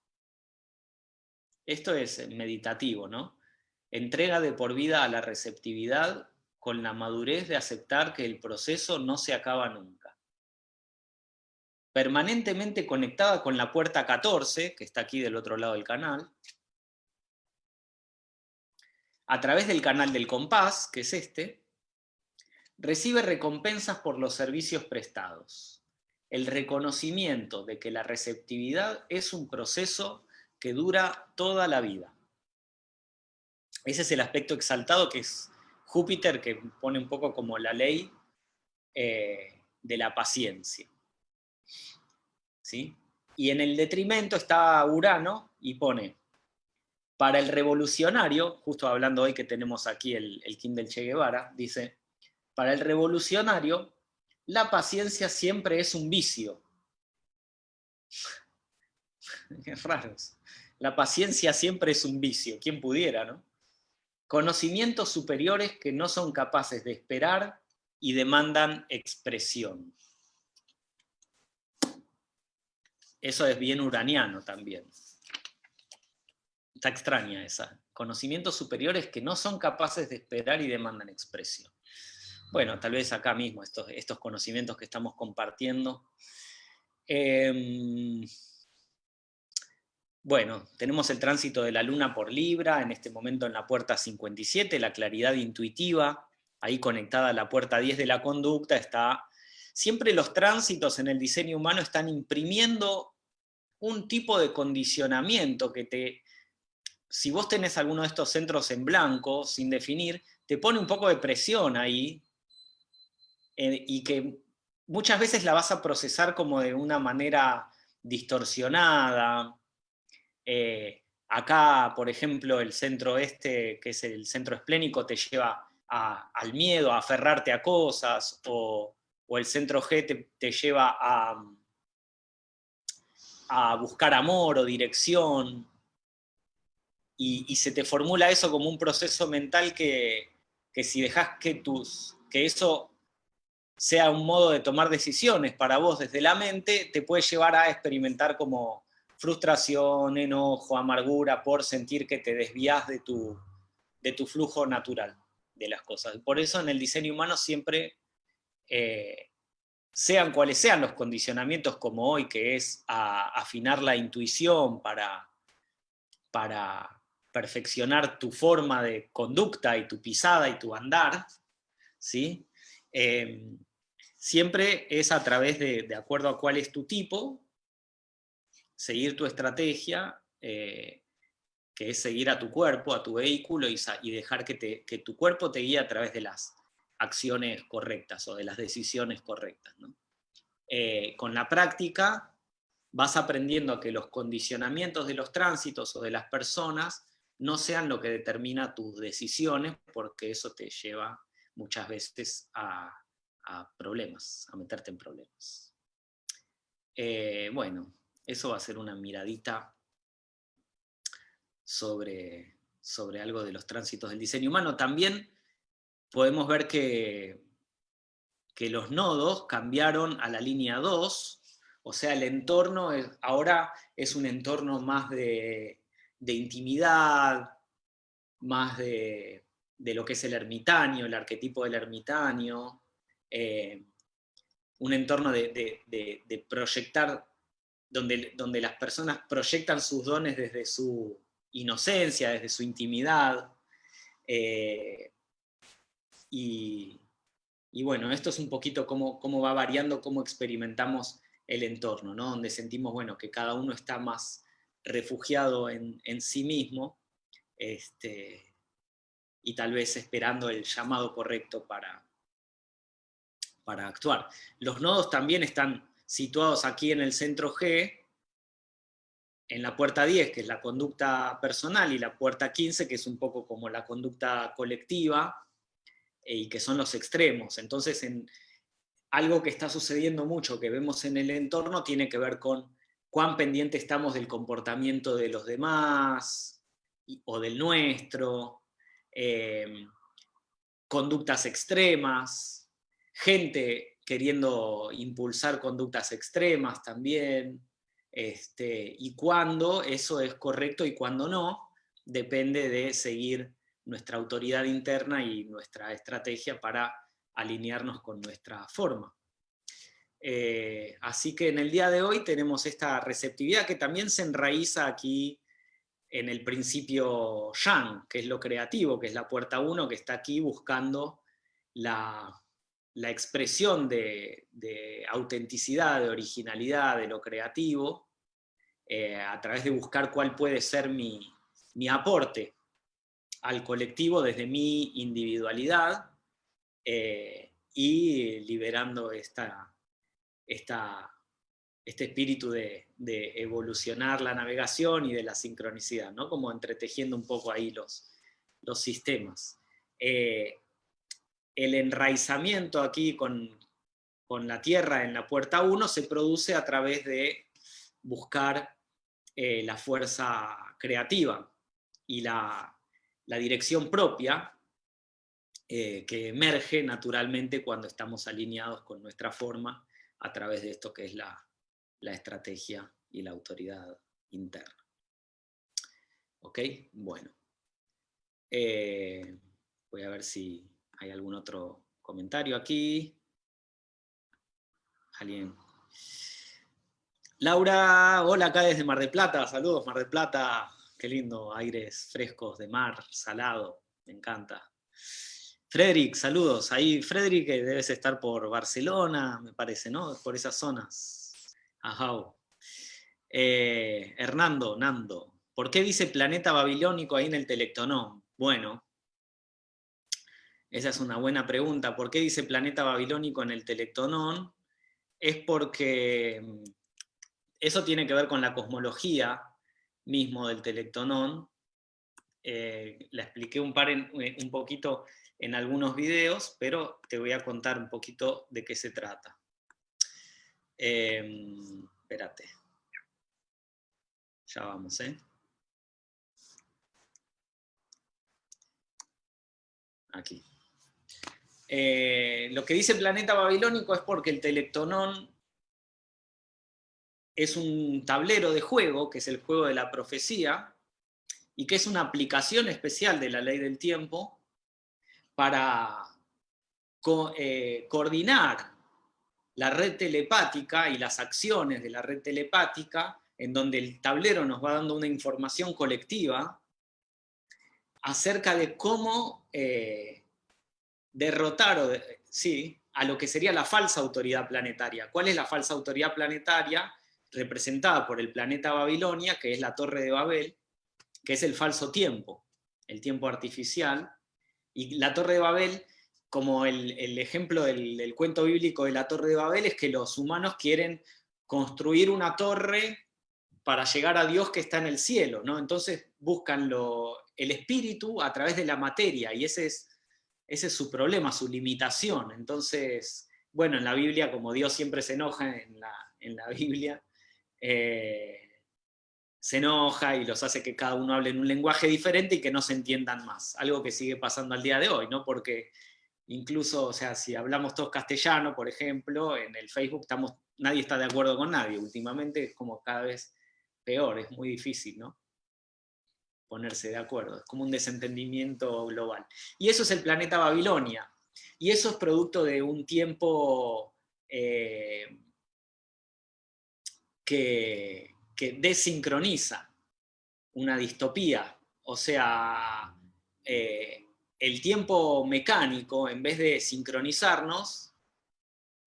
Esto es meditativo, ¿no? entrega de por vida a la receptividad con la madurez de aceptar que el proceso no se acaba nunca. Permanentemente conectada con la puerta 14, que está aquí del otro lado del canal, a través del canal del compás, que es este, recibe recompensas por los servicios prestados. El reconocimiento de que la receptividad es un proceso que dura toda la vida. Ese es el aspecto exaltado que es Júpiter, que pone un poco como la ley eh, de la paciencia. Y en el detrimento está Urano y pone, para el revolucionario, justo hablando hoy que tenemos aquí el, el del Che Guevara, dice, para el revolucionario, la paciencia siempre es un vicio. Qué raros. La paciencia siempre es un vicio, ¿quién pudiera, no? Conocimientos superiores que no son capaces de esperar y demandan expresión. Eso es bien uraniano también. Está extraña esa. Conocimientos superiores que no son capaces de esperar y demandan expresión. Bueno, tal vez acá mismo estos, estos conocimientos que estamos compartiendo. Em, bueno, tenemos el tránsito de la Luna por Libra, en este momento en la puerta 57, la claridad intuitiva, ahí conectada a la puerta 10 de la conducta, está... Siempre los tránsitos en el diseño humano están imprimiendo un tipo de condicionamiento que te... Si vos tenés alguno de estos centros en blanco, sin definir, te pone un poco de presión ahí, eh, y que muchas veces la vas a procesar como de una manera distorsionada. Eh, acá, por ejemplo, el centro este, que es el centro esplénico, te lleva al miedo, a aferrarte a cosas, o, el centro G te, lleva a, a, buscar amor o dirección, y, se te formula eso como un proceso mental que, si dejas que, tus, que eso sea un modo de tomar decisiones para vos desde la mente, te puede llevar a experimentar como frustración, enojo, amargura, por sentir que te desvías de tu, de tu flujo natural de las cosas. Por eso en el diseño humano siempre, eh, sean cuales sean los condicionamientos como hoy, que es afinar la intuición para, para perfeccionar tu forma de conducta y tu pisada y tu andar, ¿sí? Em, siempre es a través de, de acuerdo a cuál es tu tipo, seguir tu estrategia, eh, que es seguir a tu cuerpo, a tu vehículo, y, dejar que, tu cuerpo te guíe a través de las acciones correctas o de las decisiones correctas. Eh, con la práctica vas aprendiendo a que los condicionamientos de los tránsitos o de las personas no sean lo que determina tus decisiones, porque eso te lleva muchas veces a, problemas, a meterte en problemas. Eh, bueno, eso va a ser una miradita sobre, sobre algo de los tránsitos del diseño humano. También podemos ver que, que los nodos cambiaron a la línea 2, o sea, el entorno ahora es un entorno más de, intimidad, más de, lo que es el ermitaño, el arquetipo del ermitaño, eh, un entorno de, proyectar donde, las personas proyectan sus dones desde su inocencia, desde su intimidad. Eh, y, bueno, esto es un poquito cómo, cómo, va variando, cómo experimentamos el entorno, ¿no? donde sentimos bueno, que cada uno está más refugiado en, sí mismo este, y tal vez esperando el llamado correcto para, para actuar. Los nodos también están situados aquí en el centro G, en la puerta 10, que es la conducta personal, y la puerta 15, que es un poco como la conducta colectiva, y que son los extremos. Entonces, en, algo que está sucediendo mucho, que vemos en el entorno, tiene que ver con cuán pendiente estamos del comportamiento de los demás, o del nuestro, eh, conductas extremas, gente queriendo impulsar conductas extremas también, este, y cuándo eso es correcto y cuándo no, depende de seguir nuestra autoridad interna y nuestra estrategia para alinearnos con nuestra forma. Eh, así que en el día de hoy tenemos esta receptividad que también se enraiza aquí en el principio Yang, que es lo creativo, que es la puerta 1, que está aquí buscando la, la expresión de, autenticidad, de originalidad, de lo creativo, eh, a través de buscar cuál puede ser mi, aporte al colectivo desde mi individualidad eh, y liberando esta, este espíritu de, evolucionar la navegación y de la sincronicidad, ¿no? como entretejiendo un poco ahí los, los sistemas. Eh, el enraizamiento aquí con, con la Tierra en la puerta 1 se produce a través de buscar eh, la fuerza creativa y la, dirección propia eh, que emerge naturalmente cuando estamos alineados con nuestra forma a través de esto que es la, estrategia y la autoridad interna. ¿Ok? Bueno. Eh, voy a ver si hay algún otro comentario aquí. Alguien. Laura, hola acá desde Mar del Plata, saludos Mar del Plata, qué lindo, aires frescos de mar, salado, me encanta. Frederick, saludos, ahí Frederick debes estar por Barcelona, me parece, ¿no? Por esas zonas. Ajá. Eh, Hernando, Nando, ¿por qué dice planeta babilónico ahí en el Telectonón? Bueno, esa es una buena pregunta. ¿Por qué dice planeta babilónico en el Telectonón? es porque mm, eso tiene que ver con la cosmología mismo del telectonón. Eh, la expliqué un, par eh, un poquito en algunos videos, pero te voy a contar un poquito de qué se trata. Em, espérate. Ya vamos, ¿eh? Aquí. Eh, lo que dice Planeta Babilónico es porque el Telectonón es un tablero de juego, que es el juego de la profecía, y que es una aplicación especial de la ley del tiempo para eh, coordinar la red telepática y las acciones de la red telepática, en donde el tablero nos va dando una información colectiva acerca de cómo eh, derrotar o sí, a lo que sería la falsa autoridad planetaria. ¿Cuál es la falsa autoridad planetaria? Representada por el planeta Babilonia, que es la Torre de Babel, que es el falso tiempo, el tiempo artificial. Y la Torre de Babel, como el, ejemplo del, del, cuento bíblico de la Torre de Babel, es que los humanos quieren construir una torre para llegar a Dios que está en el cielo, ¿no? Entonces buscan lo, el espíritu a través de la materia, y ese es ese es su problema, su limitación. Entonces, bueno, en la Biblia, como Dios siempre se enoja en la, Biblia, eh, se enoja y los hace que cada uno hable en un lenguaje diferente y que no se entiendan más. Algo que sigue pasando al día de hoy, ¿no? Porque incluso, o sea, si hablamos todos castellano, por ejemplo, en el Facebook estamos, nadie está de acuerdo con nadie. Últimamente es como cada vez peor, es muy difícil, ¿no? ponerse de acuerdo, es como un desentendimiento global. Y eso es el planeta Babilonia, y eso es producto de un tiempo eh, que, desincroniza una distopía, o sea, eh, el tiempo mecánico, en vez de sincronizarnos,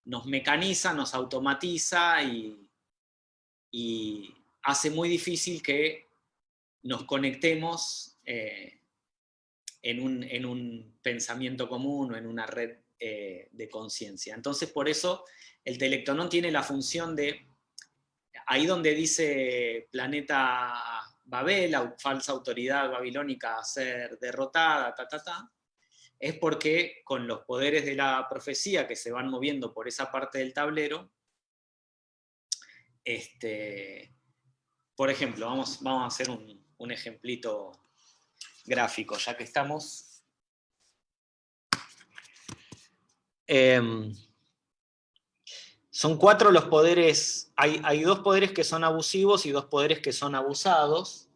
nos mecaniza, nos automatiza y, hace muy difícil que nos conectemos eh, en, un, pensamiento común o en una red eh, de conciencia. Entonces, por eso el telectonón tiene la función de, ahí donde dice planeta Babel, falsa autoridad babilónica a ser derrotada, ta, ta, ta, es porque con los poderes de la profecía que se van moviendo por esa parte del tablero, este, por ejemplo, vamos, vamos a hacer un, un ejemplito gráfico, ya que estamos. Em, son cuatro los poderes, hay, dos poderes que son abusivos y dos poderes que son abusados,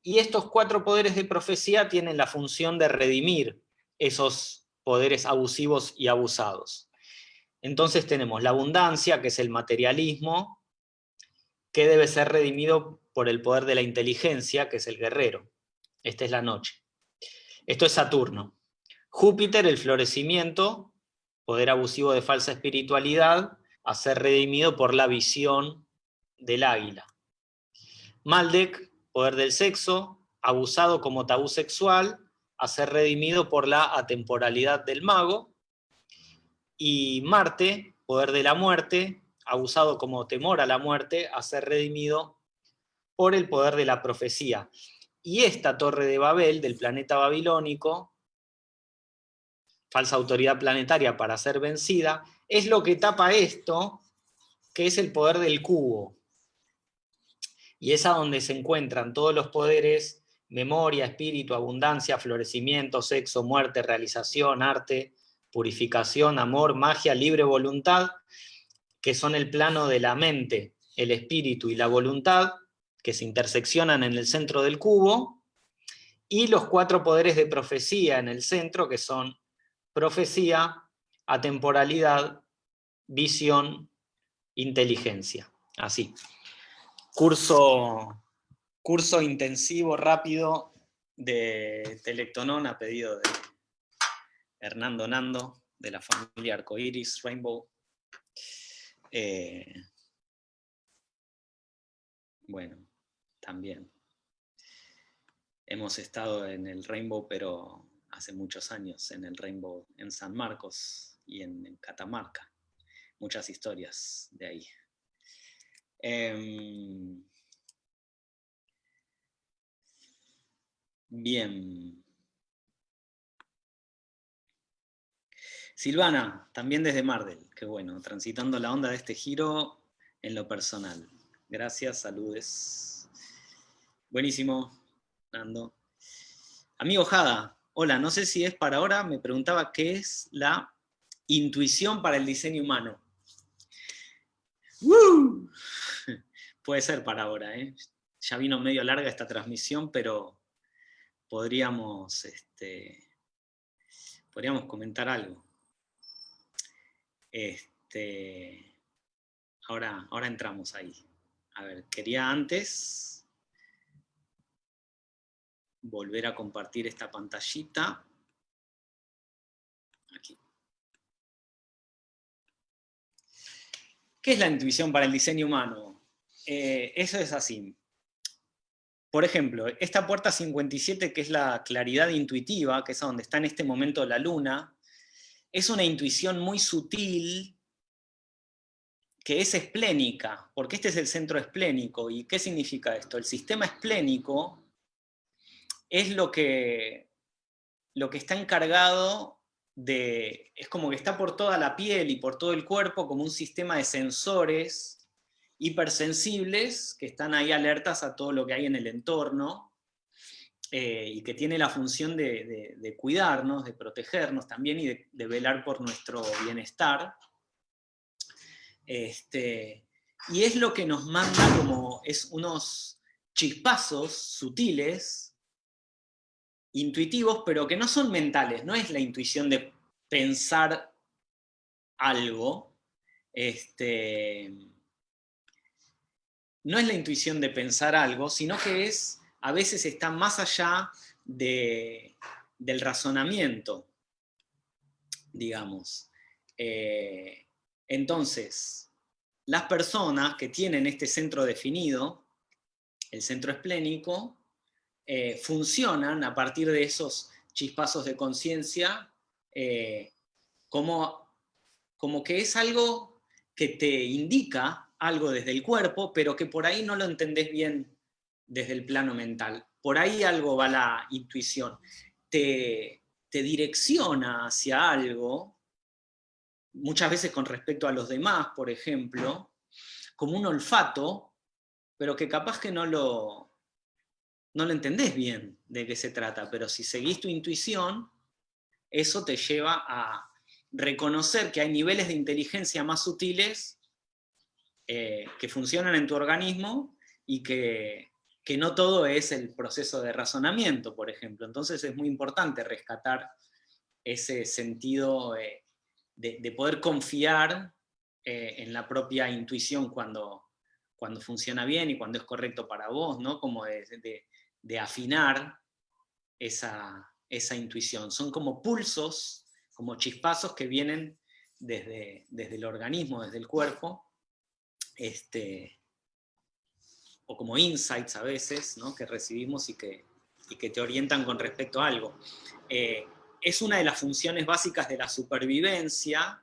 y estos cuatro poderes de profecía tienen la función de redimir esos poderes abusivos y abusados. Entonces tenemos la abundancia, que es el materialismo, que debe ser redimido por el poder de la inteligencia, que es el guerrero. Esta es la noche. Esto es Saturno. Júpiter, el florecimiento, poder abusivo de falsa espiritualidad, a ser redimido por la visión del águila. Maldek, poder del sexo, abusado como tabú sexual, a ser redimido por la atemporalidad del mago. Y Marte, poder de la muerte, abusado como temor a la muerte, a ser redimido por el poder de la profecía. Y esta torre de Babel, del planeta babilónico, falsa autoridad planetaria para ser vencida, es lo que tapa esto, que es el poder del cubo. Y es a donde se encuentran todos los poderes, memoria, espíritu, abundancia, florecimiento, sexo, muerte, realización, arte, purificación, amor, magia, libre voluntad, que son el plano de la mente, el espíritu y la voluntad, que se interseccionan en el centro del cubo, y los cuatro poderes de profecía en el centro, que son profecía, atemporalidad, visión, inteligencia. Así. Curso, curso intensivo, rápido, de Telectonón a pedido de Hernando Nando, de la familia Arcoiris Rainbow. Eh, bueno, también. Hemos estado en el Rainbow, pero hace muchos años, en el Rainbow en San Marcos y en, Catamarca. Muchas historias de ahí. Em, bien. Silvana, también desde Mardel, qué bueno, transitando la onda de este giro en lo personal. Gracias, saludes. Buenísimo, Nando. Amigo Jada, hola, no sé si es para ahora, me preguntaba qué es la intuición para el diseño humano. Puede ser para ahora, ¿eh? ya vino medio larga esta transmisión, pero podríamos, este, podríamos comentar algo. Este, ahora, ahora entramos ahí. A ver, quería antes volver a compartir esta pantallita. ¿Qué es la intuición para el diseño humano? Eh, eso es así. Por ejemplo, esta puerta 57, que es la claridad intuitiva, que es donde está en este momento la luna, es una intuición muy sutil que es esplénica, porque este es el centro esplénico. ¿Y qué significa esto? El sistema esplénico es lo que, lo que está encargado de... es como que está por toda la piel y por todo el cuerpo como un sistema de sensores hipersensibles que están ahí alertas a todo lo que hay en el entorno, eh, y que tiene la función de, cuidarnos, de protegernos también y de, velar por nuestro bienestar. Este, y es lo que nos manda como es unos chispazos sutiles, intuitivos, pero que no son mentales, no es la intuición de pensar algo, este, no es la intuición de pensar algo, sino que es a veces está más allá del razonamiento, digamos. Eh, entonces, las personas que tienen este centro definido, el centro esplénico, eh, funcionan a partir de esos chispazos de conciencia eh, como, como que es algo que te indica algo desde el cuerpo, pero que por ahí no lo entendés bien desde el plano mental. Por ahí algo va la intuición. Te, te direcciona hacia algo, muchas veces con respecto a los demás, por ejemplo, como un olfato, pero que capaz que no lo, no lo entendés bien de qué se trata, pero si seguís tu intuición, eso te lleva a reconocer que hay niveles de inteligencia más sutiles eh, que funcionan en tu organismo y que que no todo es el proceso de razonamiento, por ejemplo. Entonces es muy importante rescatar ese sentido eh, de, poder confiar eh, en la propia intuición cuando, cuando funciona bien y cuando es correcto para vos, ¿no? Como de, afinar esa, esa, intuición. Son como pulsos, como chispazos que vienen desde, desde el organismo, desde el cuerpo, este, o como insights a veces, ¿no? que recibimos y que, y que te orientan con respecto a algo. Eh, es una de las funciones básicas de la supervivencia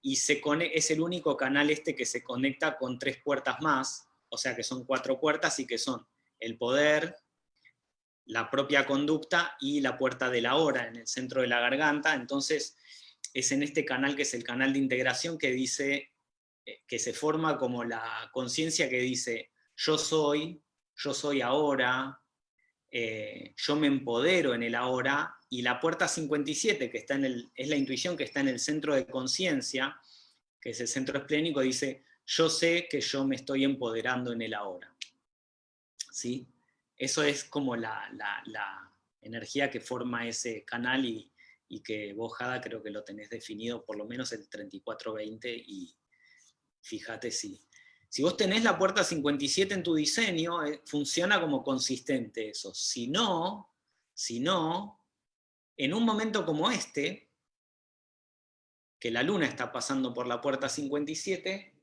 y se es el único canal este que se conecta con tres puertas más, o sea que son cuatro puertas y que son el poder, la propia conducta y la puerta de la hora en el centro de la garganta, entonces es en este canal que es el canal de integración que dice, eh, que se forma como la conciencia que dice, yo soy, yo soy ahora, eh, yo me empodero en el ahora, y la puerta 57, que está en el, es la intuición que está en el centro de conciencia, que es el centro esplénico, dice, yo sé que yo me estoy empoderando en el ahora. ¿Sí? Eso es como la, energía que forma ese canal y, que vos, Jada, creo que lo tenés definido por lo menos el 3420 y fíjate si, si vos tenés la puerta 57 en tu diseño, eh, funciona como consistente eso. Si no, si no, en un momento como este, que la luna está pasando por la puerta 57,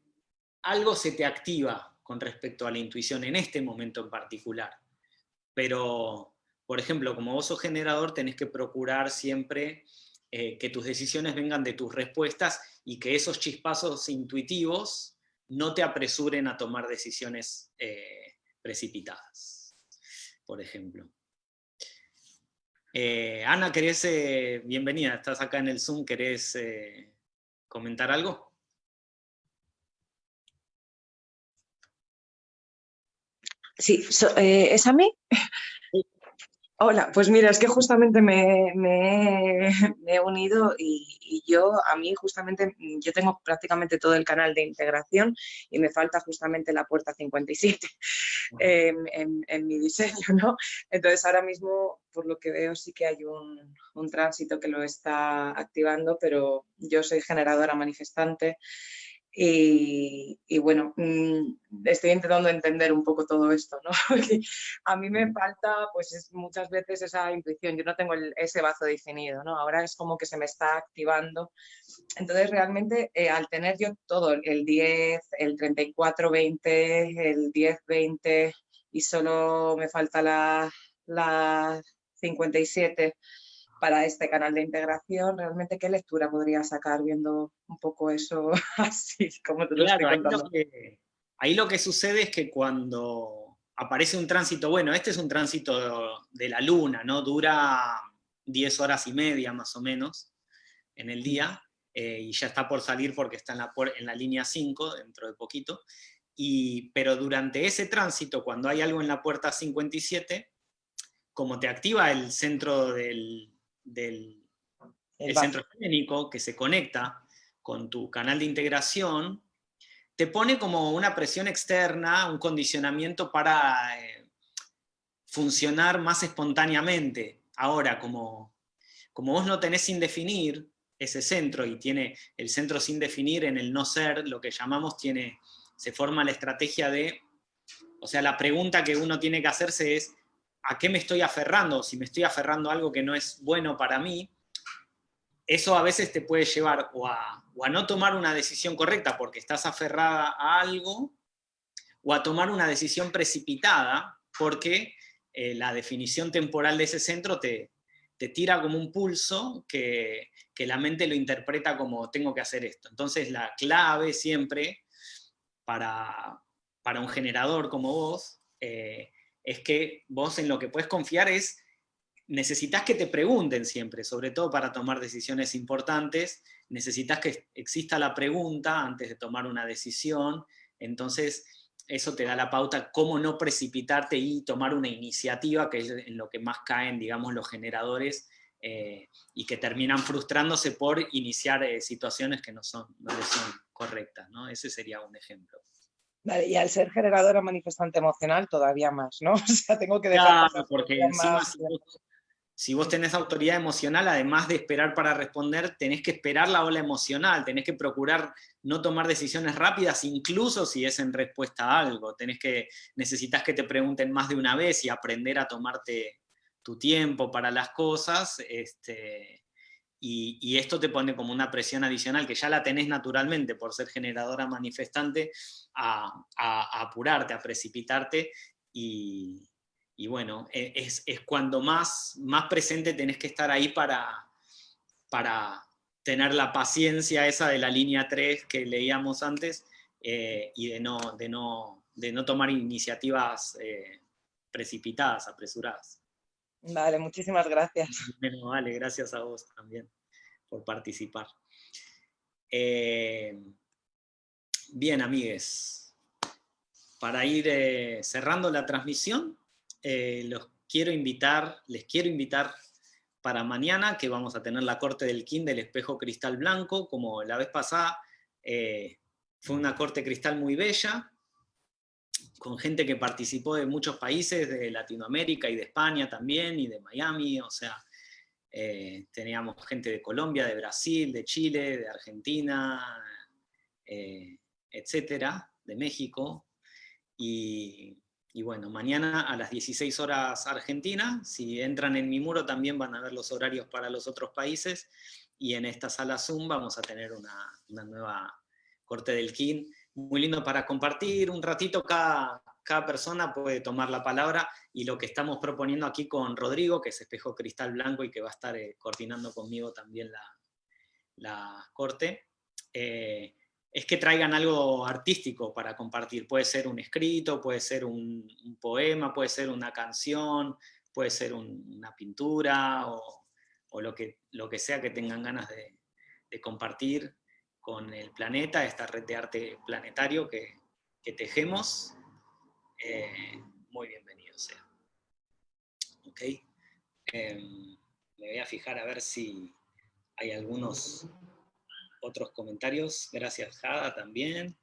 algo se te activa con respecto a la intuición en este momento en particular. Pero, por ejemplo, como vos sos generador, tenés que procurar siempre eh, que tus decisiones vengan de tus respuestas y que esos chispazos intuitivos no te apresuren a tomar decisiones eh, precipitadas, por ejemplo. Eh, Ana, querés, bienvenida, estás acá en el Zoom, ¿querés comentar algo? Sí, ¿es a mí? Hola, pues mira, es que justamente me, he unido y, yo, a mí justamente, yo tengo prácticamente todo el canal de integración y me falta justamente la puerta 57 en, mi diseño, ¿no? Entonces ahora mismo, por lo que veo, sí que hay un, un tránsito que lo está activando, pero yo soy generadora manifestante y, bueno, mm, estoy intentando entender un poco todo esto, ¿no? a mí me falta, pues muchas veces esa intuición, yo no tengo ese bazo definido, ¿no? Ahora es como que se me está activando. Entonces, realmente, eh, al tener yo todo, el 10, el 34-20, el 10-20 y solo me falta la, la 57, para este canal de integración, realmente qué lectura podría sacar viendo un poco eso así como claro, ahí lo, que, ahí lo que sucede es que cuando aparece un tránsito, bueno, este es un tránsito de la luna, ¿no? Dura 10 horas y media más o menos en el día, eh, y ya está por salir porque está en la, en la línea 5 dentro de poquito, y, pero durante ese tránsito, cuando hay algo en la puerta 57, como te activa el centro del, del centro escénico que se conecta con tu canal de integración, te pone como una presión externa, un condicionamiento para eh, funcionar más espontáneamente. Ahora, como, como vos no tenés sin definir ese centro y tiene el centro sin definir en el no ser, lo que llamamos, tiene, se forma la estrategia de, o sea, la pregunta que uno tiene que hacerse es, a qué me estoy aferrando, si me estoy aferrando a algo que no es bueno para mí, eso a veces te puede llevar o a, no tomar una decisión correcta porque estás aferrada a algo, o a tomar una decisión precipitada porque eh, la definición temporal de ese centro te, te tira como un pulso que, la mente lo interpreta como tengo que hacer esto. Entonces la clave siempre para, un generador como vos eh, es que vos en lo que puedes confiar es, necesitas que te pregunten siempre, sobre todo para tomar decisiones importantes, necesitas que exista la pregunta antes de tomar una decisión, entonces eso te da la pauta cómo no precipitarte y tomar una iniciativa, que es en lo que más caen, digamos, los generadores, eh, y que terminan frustrándose por iniciar eh, situaciones que no, son, no son correctas. ¿no? Ese sería un ejemplo. Vale, y al ser generadora manifestante emocional todavía más, ¿no? O sea, tengo que dejar... Claro, porque encima si, vos, tenés autoridad emocional, además de esperar para responder, tenés que esperar la ola emocional, tenés que procurar no tomar decisiones rápidas, incluso si es en respuesta a algo. Tenés que, necesitas que te pregunten más de una vez y aprender a tomarte tu tiempo para las cosas, este, y, esto te pone como una presión adicional que ya la tenés naturalmente por ser generadora manifestante, a, apurarte, a precipitarte, y, bueno, e, es, cuando más, más presente tenés que estar ahí para, para tener la paciencia esa de la línea 3 que leíamos antes, eh, y de no, de, no, de no tomar iniciativas eh, precipitadas, apresuradas. Vale, muchísimas gracias. Bueno, vale, gracias a vos también por participar. Eh, bien, amigues, para ir eh, cerrando la transmisión, eh, los quiero invitar, les quiero invitar para mañana, que vamos a tener la corte del KIN del espejo cristal blanco, como la vez pasada, fue una corte cristal muy bella, con gente que participó de muchos países, de Latinoamérica y de España también, y de Miami, o sea, eh, teníamos gente de Colombia, de Brasil, de Chile, de Argentina, eh, etcétera, de México, y, bueno, mañana a las 16 horas Argentina, si entran en mi muro también van a ver los horarios para los otros países, y en esta sala Zoom vamos a tener una, una nueva corte del KIN muy lindo para compartir un ratito cada, cada persona puede tomar la palabra y lo que estamos proponiendo aquí con Rodrigo, que es Espejo Cristal Blanco y que va a estar eh, coordinando conmigo también la, la corte, eh, es que traigan algo artístico para compartir. Puede ser un escrito, puede ser un, poema, puede ser una canción, puede ser una pintura o, lo, que, lo que sea que tengan ganas de compartir con el planeta, esta red de arte planetario que, tejemos, eh, muy bienvenido sea. Ok. Em, me voy a fijar a ver si hay algunos otros comentarios. Gracias, Jada, también.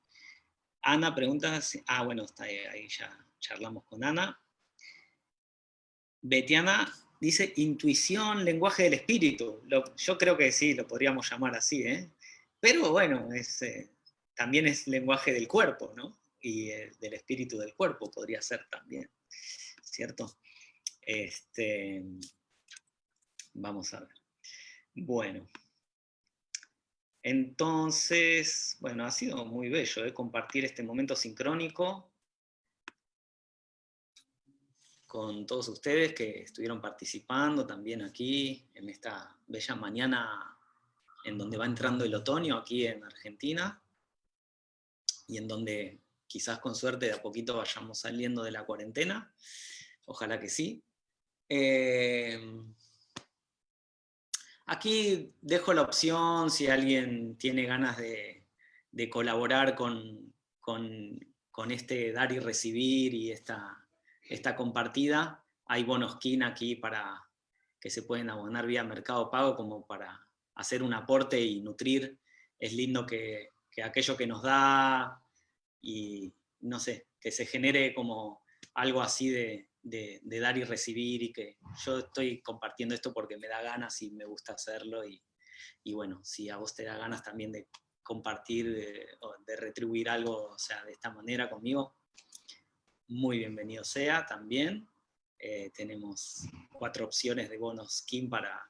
Ana pregunta, si, ah, bueno, está ahí, ya charlamos con Ana. Betiana dice intuición, lenguaje del espíritu. yo creo que sí, lo podríamos llamar así, ¿eh? Pero bueno, eh, también es lenguaje del cuerpo, ¿no? Y eh, del espíritu del cuerpo podría ser también, ¿cierto? Este, vamos a ver. Bueno. Entonces, bueno, ha sido muy bello ¿eh? compartir este momento sincrónico con todos ustedes que estuvieron participando también aquí en esta bella mañana en donde va entrando el otoño aquí en Argentina, y en donde quizás con suerte de a poquito vayamos saliendo de la cuarentena, ojalá que sí. Eh, aquí dejo la opción si alguien tiene ganas de, colaborar con, con, este dar y recibir y esta, esta compartida. Hay bonos KIN aquí para que se pueden abonar vía Mercado Pago como para hacer un aporte y nutrir, es lindo que, aquello que nos da y no sé, que se genere como algo así de, dar y recibir y que yo estoy compartiendo esto porque me da ganas y me gusta hacerlo y, bueno, si a vos te da ganas también de compartir, de, de retribuir algo, o sea, de esta manera conmigo, muy bienvenido sea también. Eh, tenemos cuatro opciones de bonos Kim para,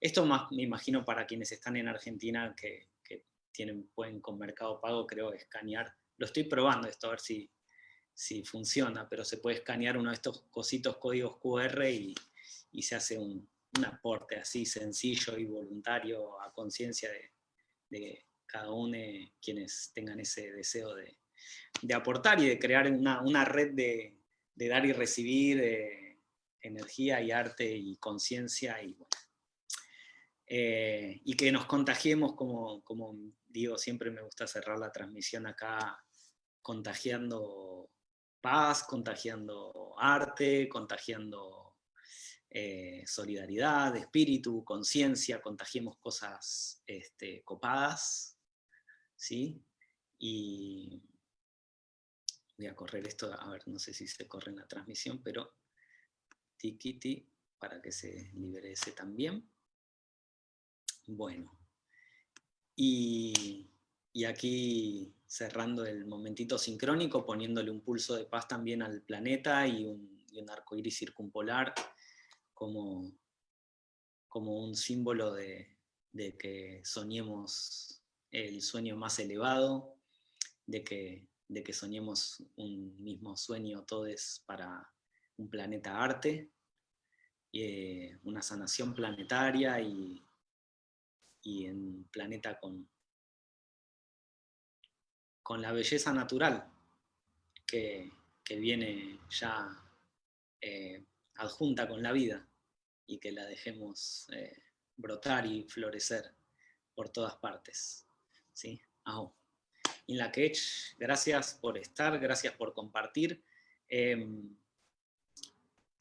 esto más me imagino para quienes están en Argentina que, tienen, pueden con Mercado Pago, creo, escanear. Lo estoy probando esto, a ver si, si funciona, pero se puede escanear uno de estos cositos códigos QR y, se hace un, aporte así sencillo y voluntario a conciencia de, cada uno quienes tengan ese deseo de, aportar y de crear una, red de, dar y recibir energía y arte y conciencia y bueno, eh, y que nos contagiemos, como, como digo, siempre me gusta cerrar la transmisión acá, contagiando paz, contagiando arte, contagiando eh, solidaridad, espíritu, conciencia, contagiemos cosas este, copadas, ¿sí? Y voy a correr esto, a ver, no sé si se corre en la transmisión, pero tiquiti para que se libere ese también. Bueno, y, aquí cerrando el momentito sincrónico, poniéndole un pulso de paz también al planeta y un, y un arco iris circumpolar como, como un símbolo de, de que soñemos el sueño más elevado, de que, de que soñemos un mismo sueño todos para un planeta arte, eh, una sanación planetaria y, y en planeta con, con la belleza natural que, viene ya eh, adjunta con la vida y que la dejemos eh, brotar y florecer por todas partes. ¿sí? La gracias por estar, gracias por compartir. Em,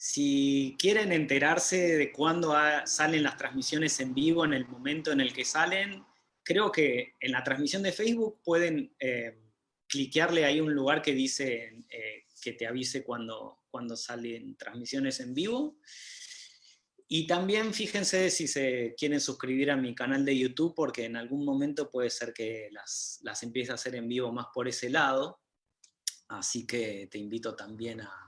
si quieren enterarse de cuándo salen las transmisiones en vivo, en el momento en el que salen, creo que en la transmisión de Facebook pueden eh, cliquearle ahí un lugar que dice eh, que te avise cuando, cuando salen transmisiones en vivo. Y también fíjense si se quieren suscribir a mi canal de YouTube, porque en algún momento puede ser que las, las empiece a hacer en vivo más por ese lado. Así que te invito también a,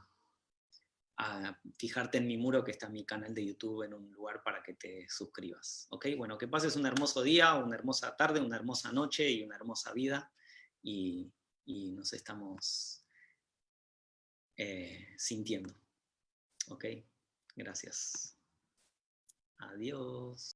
a fijarte en mi muro que está mi canal de YouTube en un lugar para que te suscribas. ¿Ok? Bueno, que pases un hermoso día, una hermosa tarde, una hermosa noche y una hermosa vida. Y, nos estamos eh, sintiendo. ¿Ok? Gracias. Adiós.